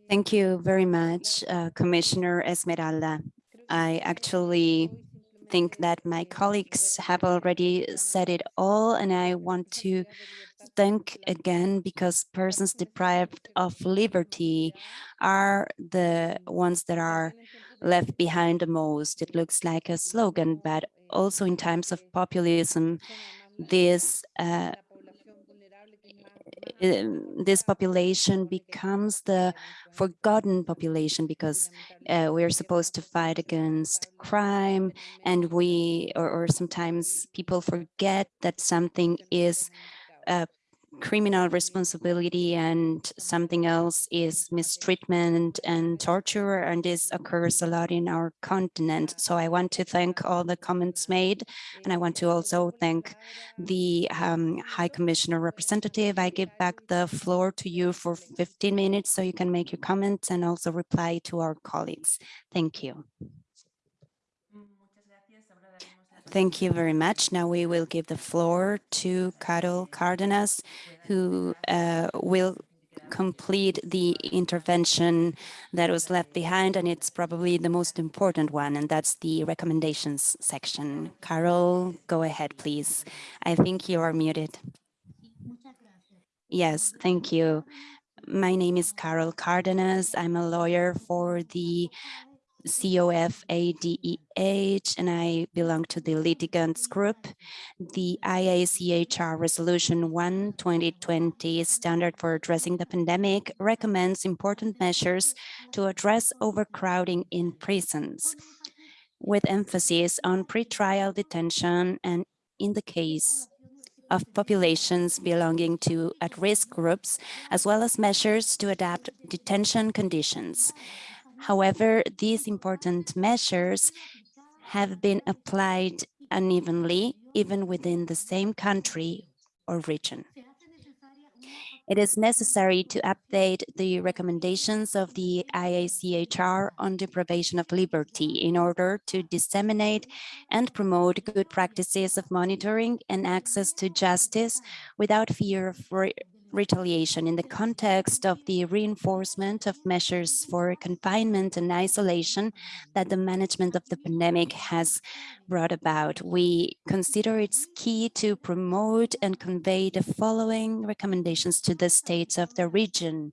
Thank you very much, uh, Commissioner Esmeralda. I actually think that my colleagues have already said it all, and I want to thank again because persons deprived of liberty are the ones that are left behind the most. It looks like a slogan, but also in times of populism, this uh, um, this population becomes the forgotten population because uh, we're supposed to fight against crime and we or, or sometimes people forget that something is a criminal responsibility and something else is mistreatment and torture and this occurs a lot in our continent. So i want to thank all the comments made and i want to also thank the um, high commissioner representative. I give back the floor to you for 15 minutes so you can make your comments and also reply to our colleagues. Thank you Thank you very much. Now we will give the floor to Carol Cardenas, who uh, will complete the intervention that was left behind, and it's probably the most important one, and that's the recommendations section. Carol, go ahead, please. I think you are muted. Yes, thank you. My name is Carol Cardenas. I'm a lawyer for the COFADEH, and I belong to the litigants group. The IACHR Resolution 1 2020 standard for addressing the pandemic recommends important measures to address overcrowding in prisons, with emphasis on pretrial detention and in the case of populations belonging to at-risk groups, as well as measures to adapt detention conditions. However, these important measures have been applied unevenly, even within the same country or region. It is necessary to update the recommendations of the IACHR on deprivation of liberty in order to disseminate and promote good practices of monitoring and access to justice without fear of retaliation in the context of the reinforcement of measures for confinement and isolation that the management of the pandemic has brought about. We consider it's key to promote and convey the following recommendations to the states of the region.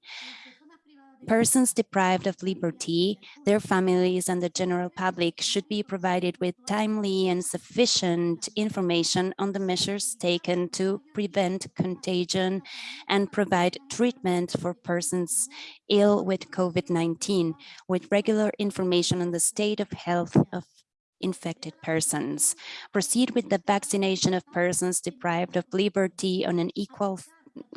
Persons deprived of liberty, their families and the general public should be provided with timely and sufficient information on the measures taken to prevent contagion and provide treatment for persons ill with COVID-19 with regular information on the state of health of infected persons. Proceed with the vaccination of persons deprived of liberty on an equal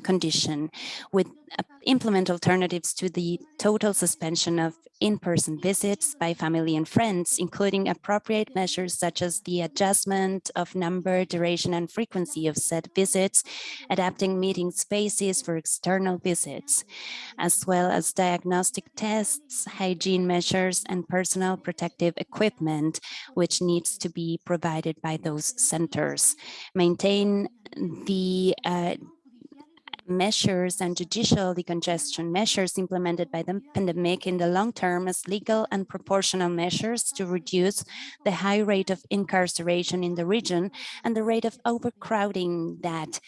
condition with uh, implement alternatives to the total suspension of in-person visits by family and friends, including appropriate measures such as the adjustment of number, duration, and frequency of said visits, adapting meeting spaces for external visits, as well as diagnostic tests, hygiene measures, and personal protective equipment, which needs to be provided by those centers. Maintain the uh, measures and judicial decongestion measures implemented by the pandemic in the long term as legal and proportional measures to reduce the high rate of incarceration in the region and the rate of overcrowding that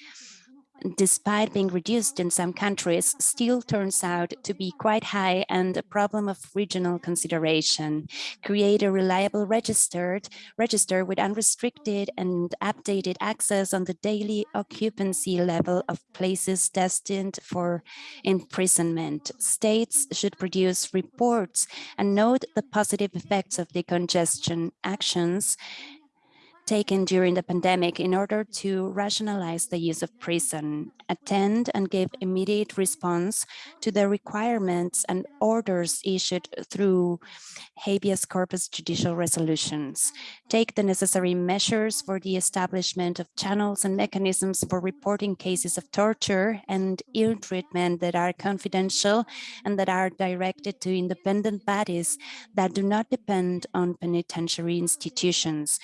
despite being reduced in some countries, still turns out to be quite high and a problem of regional consideration. Create a reliable registered register with unrestricted and updated access on the daily occupancy level of places destined for imprisonment. States should produce reports and note the positive effects of decongestion actions taken during the pandemic in order to rationalize the use of prison, attend and give immediate response to the requirements and orders issued through habeas corpus judicial resolutions, take the necessary measures for the establishment of channels and mechanisms for reporting cases of torture and ill treatment that are confidential and that are directed to independent bodies that do not depend on penitentiary institutions.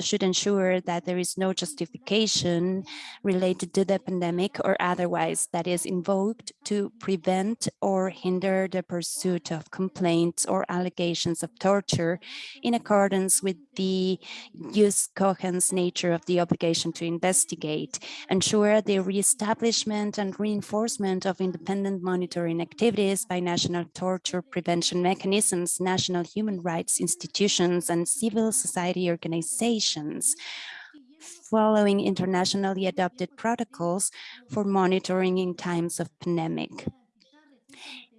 Should ensure that there is no justification related to the pandemic or otherwise that is invoked to prevent or hinder the pursuit of complaints or allegations of torture in accordance with the jus cogens nature of the obligation to investigate, ensure the reestablishment and reinforcement of independent monitoring activities by national torture prevention mechanisms, national human rights institutions, and civil society organizations following internationally adopted protocols for monitoring in times of pandemic.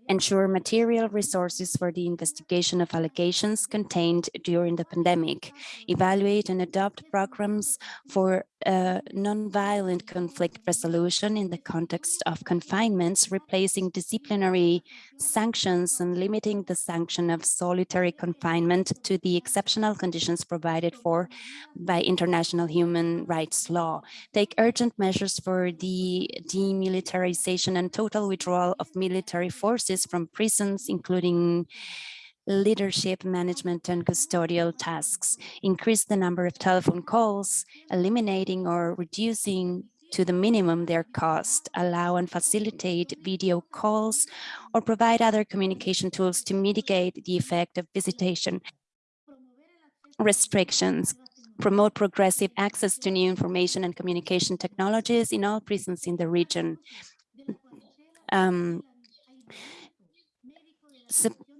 Ensure material resources for the investigation of allegations contained during the pandemic, evaluate and adopt programs for uh, non-violent conflict resolution in the context of confinements, replacing disciplinary sanctions and limiting the sanction of solitary confinement to the exceptional conditions provided for by international human rights law. Take urgent measures for the demilitarization and total withdrawal of military forces from prisons, including leadership, management, and custodial tasks, increase the number of telephone calls, eliminating or reducing to the minimum their cost, allow and facilitate video calls, or provide other communication tools to mitigate the effect of visitation restrictions, promote progressive access to new information and communication technologies in all prisons in the region. Um,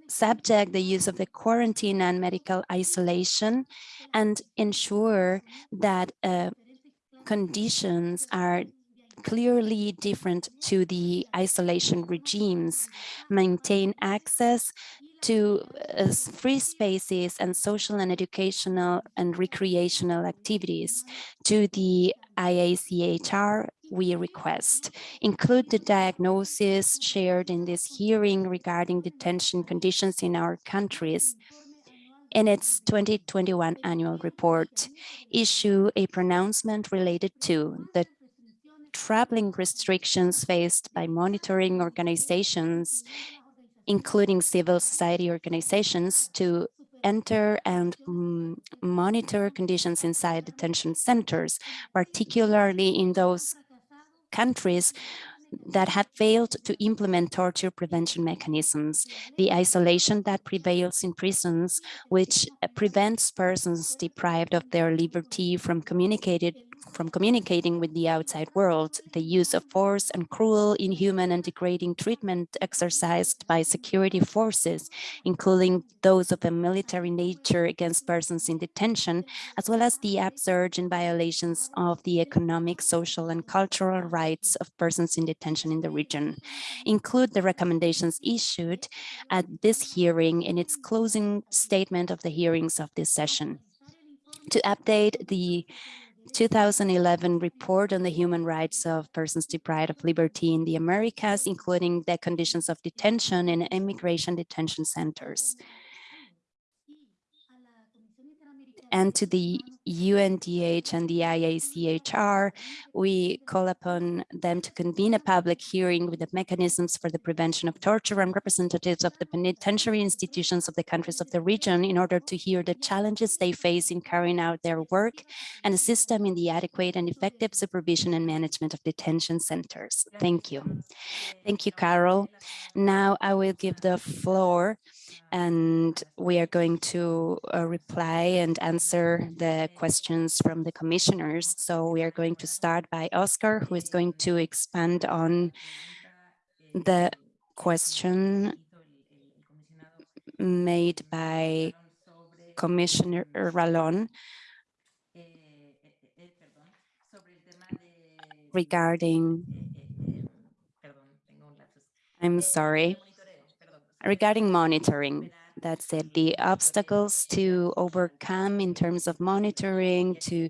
subject the use of the quarantine and medical isolation and ensure that uh, conditions are clearly different to the isolation regimes, maintain access to uh, free spaces and social and educational and recreational activities to the IACHR we request. Include the diagnosis shared in this hearing regarding detention conditions in our countries in its 2021 annual report, issue a pronouncement related to the traveling restrictions faced by monitoring organizations, including civil society organizations, to enter and mm, monitor conditions inside detention centers, particularly in those countries that have failed to implement torture prevention mechanisms, the isolation that prevails in prisons, which prevents persons deprived of their liberty from communicated from communicating with the outside world, the use of force and cruel, inhuman and degrading treatment exercised by security forces, including those of a military nature against persons in detention, as well as the upsurge in violations of the economic, social and cultural rights of persons in detention in the region. Include the recommendations issued at this hearing in its closing statement of the hearings of this session. To update the 2011 report on the human rights of persons deprived of liberty in the Americas, including the conditions of detention in immigration detention centers. and to the UNDH and the IACHR, we call upon them to convene a public hearing with the mechanisms for the prevention of torture and representatives of the penitentiary institutions of the countries of the region in order to hear the challenges they face in carrying out their work and assist them in the adequate and effective supervision and management of detention centers. Thank you. Thank you, Carol. Now I will give the floor and we are going to uh, reply and answer the questions from the commissioners. So we are going to start by Oscar, who is going to expand on the question made by Commissioner Ralón regarding, I'm sorry, regarding monitoring, that said, the obstacles to overcome in terms of monitoring, to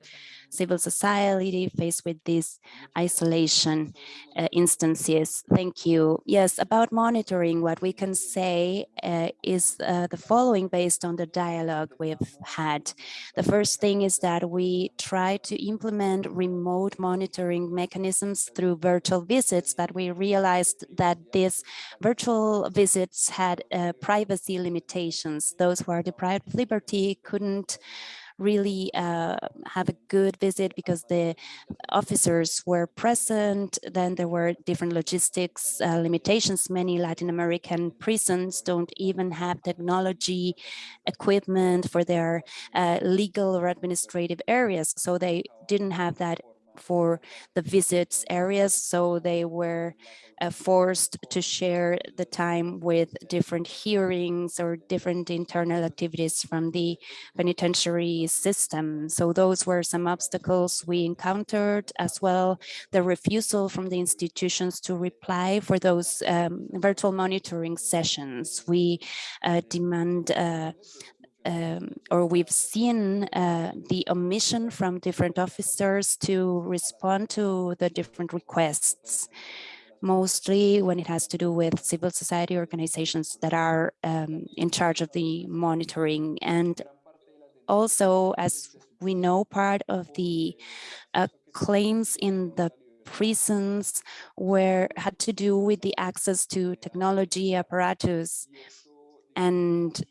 civil society faced with these isolation uh, instances. Thank you. Yes, about monitoring, what we can say uh, is uh, the following based on the dialogue we've had. The first thing is that we try to implement remote monitoring mechanisms through virtual visits, but we realized that these virtual visits had uh, privacy limitations. Those who are deprived of liberty couldn't really uh, have a good visit because the officers were present. Then there were different logistics uh, limitations. Many Latin American prisons don't even have technology equipment for their uh, legal or administrative areas. So they didn't have that for the visits areas. So they were uh, forced to share the time with different hearings or different internal activities from the penitentiary system. So those were some obstacles we encountered as well. The refusal from the institutions to reply for those um, virtual monitoring sessions. We uh, demand uh, um, or we've seen uh, the omission from different officers to respond to the different requests mostly when it has to do with civil society organizations that are um, in charge of the monitoring. And also, as we know, part of the uh, claims in the prisons were had to do with the access to technology apparatus. And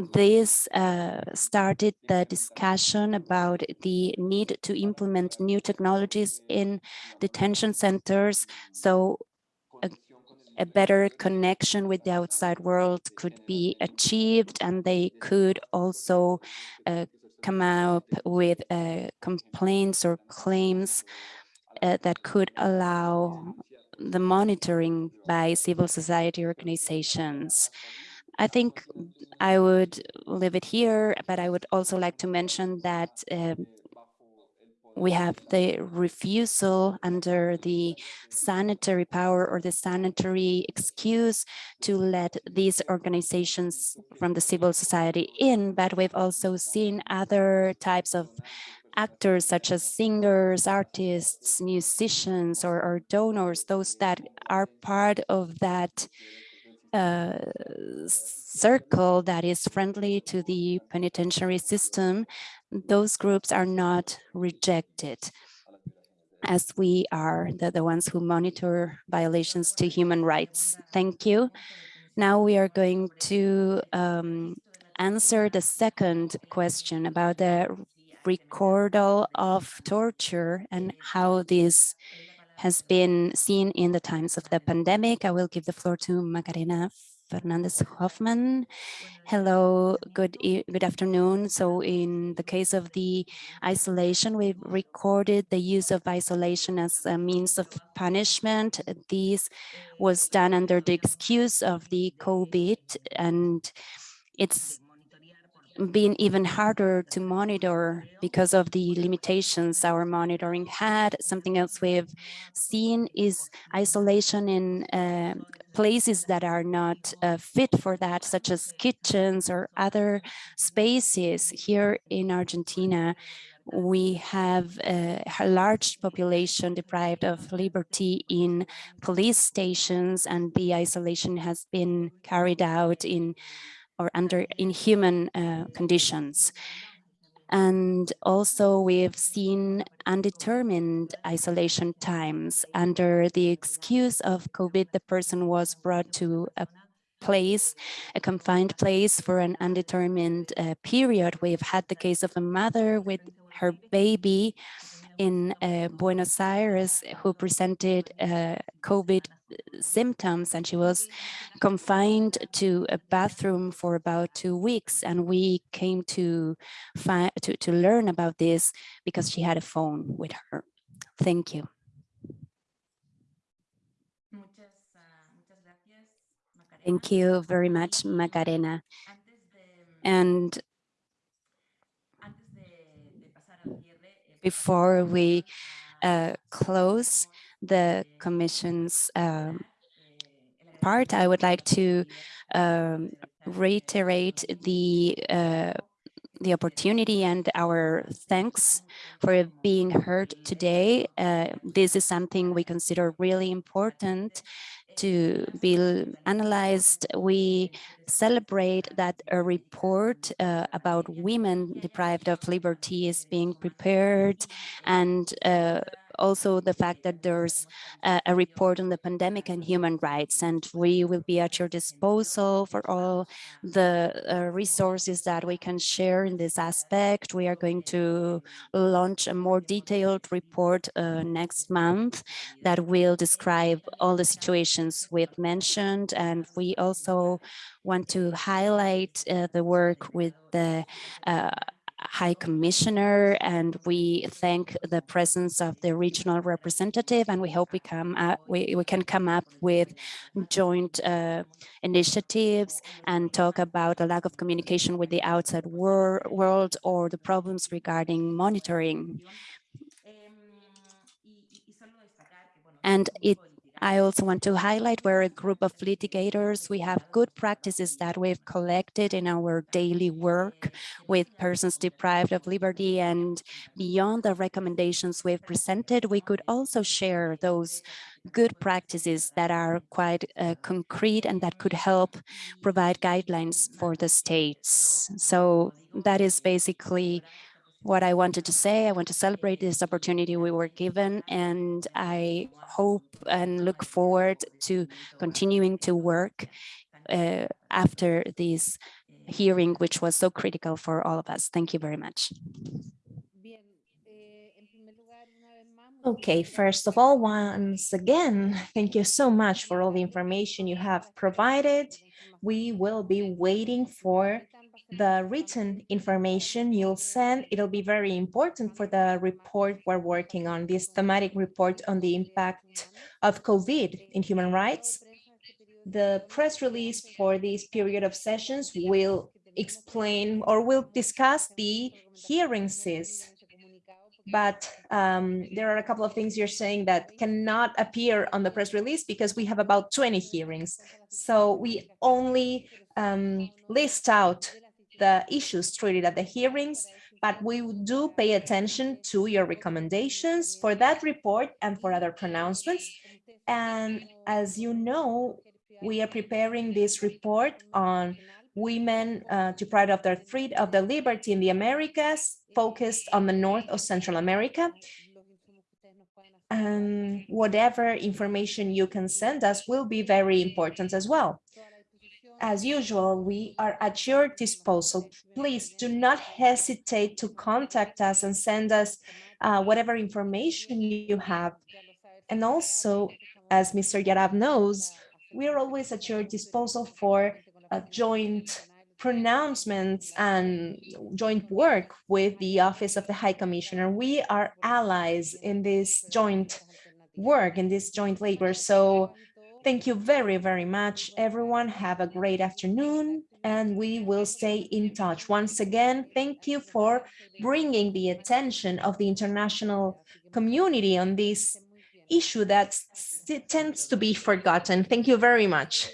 this uh, started the discussion about the need to implement new technologies in detention centers so a, a, better connection with the outside world could be achieved and they could also uh, come up with uh, complaints or claims uh, that could allow the monitoring by civil society organizations. I think I would leave it here, but I would also like to mention that um, we have the refusal under the sanitary power or the sanitary excuse to let these organizations from the civil society in, but we've also seen other types of actors such as singers, artists, musicians, or, or donors, those that are part of that uh, circle that is friendly to the penitentiary system, those groups are not rejected as we are the, the ones who monitor violations to human rights. Thank you. Now we are going to um, answer the second question about the recordal of torture and how this has been seen in the times of the pandemic. I will give the floor to Macarena Fernandez Hoffman. Hello, good, good afternoon. So in the case of the isolation, we've recorded the use of isolation as a means of punishment. This was done under the excuse of the COVID and it's been even harder to monitor because of the limitations our monitoring had. Something else we've seen is isolation in uh, places that are not uh, fit for that, such as kitchens or other spaces here in Argentina we have a, a large population deprived of liberty in police stations and the isolation has been carried out in or under inhuman uh, conditions. And also we've seen undetermined isolation times. Under the excuse of COVID, the person was brought to a place, a confined place for an undetermined uh, period. We've had the case of a mother with her baby in uh, Buenos Aires who presented uh, COVID symptoms and she was confined to a bathroom for about two weeks and we came to find to, to learn about this because she had a phone with her. Thank you. Thank you very much, Macarena. And before we uh, close the Commission's um, part, I would like to um, reiterate the uh, the opportunity and our thanks for being heard today. Uh, this is something we consider really important to be analyzed. We celebrate that a report uh, about women deprived of liberty is being prepared and uh, also the fact that there's a, a, report on the pandemic and human rights and we will be at your disposal for all the uh, resources that we can share in this aspect. We are going to launch a more detailed report uh, next month that will describe all the situations we've mentioned and we also want to highlight uh, the work with the uh, High Commissioner, and we thank the presence of the regional representative, and we hope we come up, we, we can come up with joint uh, initiatives and talk about the lack of communication with the outside wor world or the problems regarding monitoring. And it I also want to highlight we're a group of litigators. We have good practices that we've collected in our daily work with persons deprived of liberty and beyond the recommendations we've presented, we could also share those good practices that are quite uh, concrete and that could help provide guidelines for the states. So that is basically what I wanted to say. I want to celebrate this opportunity we were given, and I hope and look forward to continuing to work uh, after this hearing, which was so critical for all of us. Thank you very much. Okay, first of all, once again, thank you so much for all the information you have provided. We will be waiting for the written information you'll send. It'll be very important for the report we're working on, this thematic report on the impact of COVID in human rights. The press release for this period of sessions will explain or will discuss the hearings but um, there are a couple of things you're saying that cannot appear on the press release because we have about 20 hearings. So we only um, list out the issues treated at the hearings, but we do pay attention to your recommendations for that report and for other pronouncements. And as you know, we are preparing this report on women uh, deprived of their freedom of their liberty in the Americas, focused on the north of Central America. And whatever information you can send us will be very important as well as usual, we are at your disposal. Please do not hesitate to contact us and send us uh, whatever information you have. And also, as Mr. Jarab knows, we are always at your disposal for a joint pronouncements and joint work with the Office of the High Commissioner. We are allies in this joint work, in this joint labor. So Thank you very, very much, everyone. Have a great afternoon, and we will stay in touch. Once again, thank you for bringing the attention of the international community on this issue that tends to be forgotten. Thank you very much.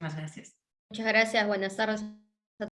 Muchas gracias. Buenas tardes.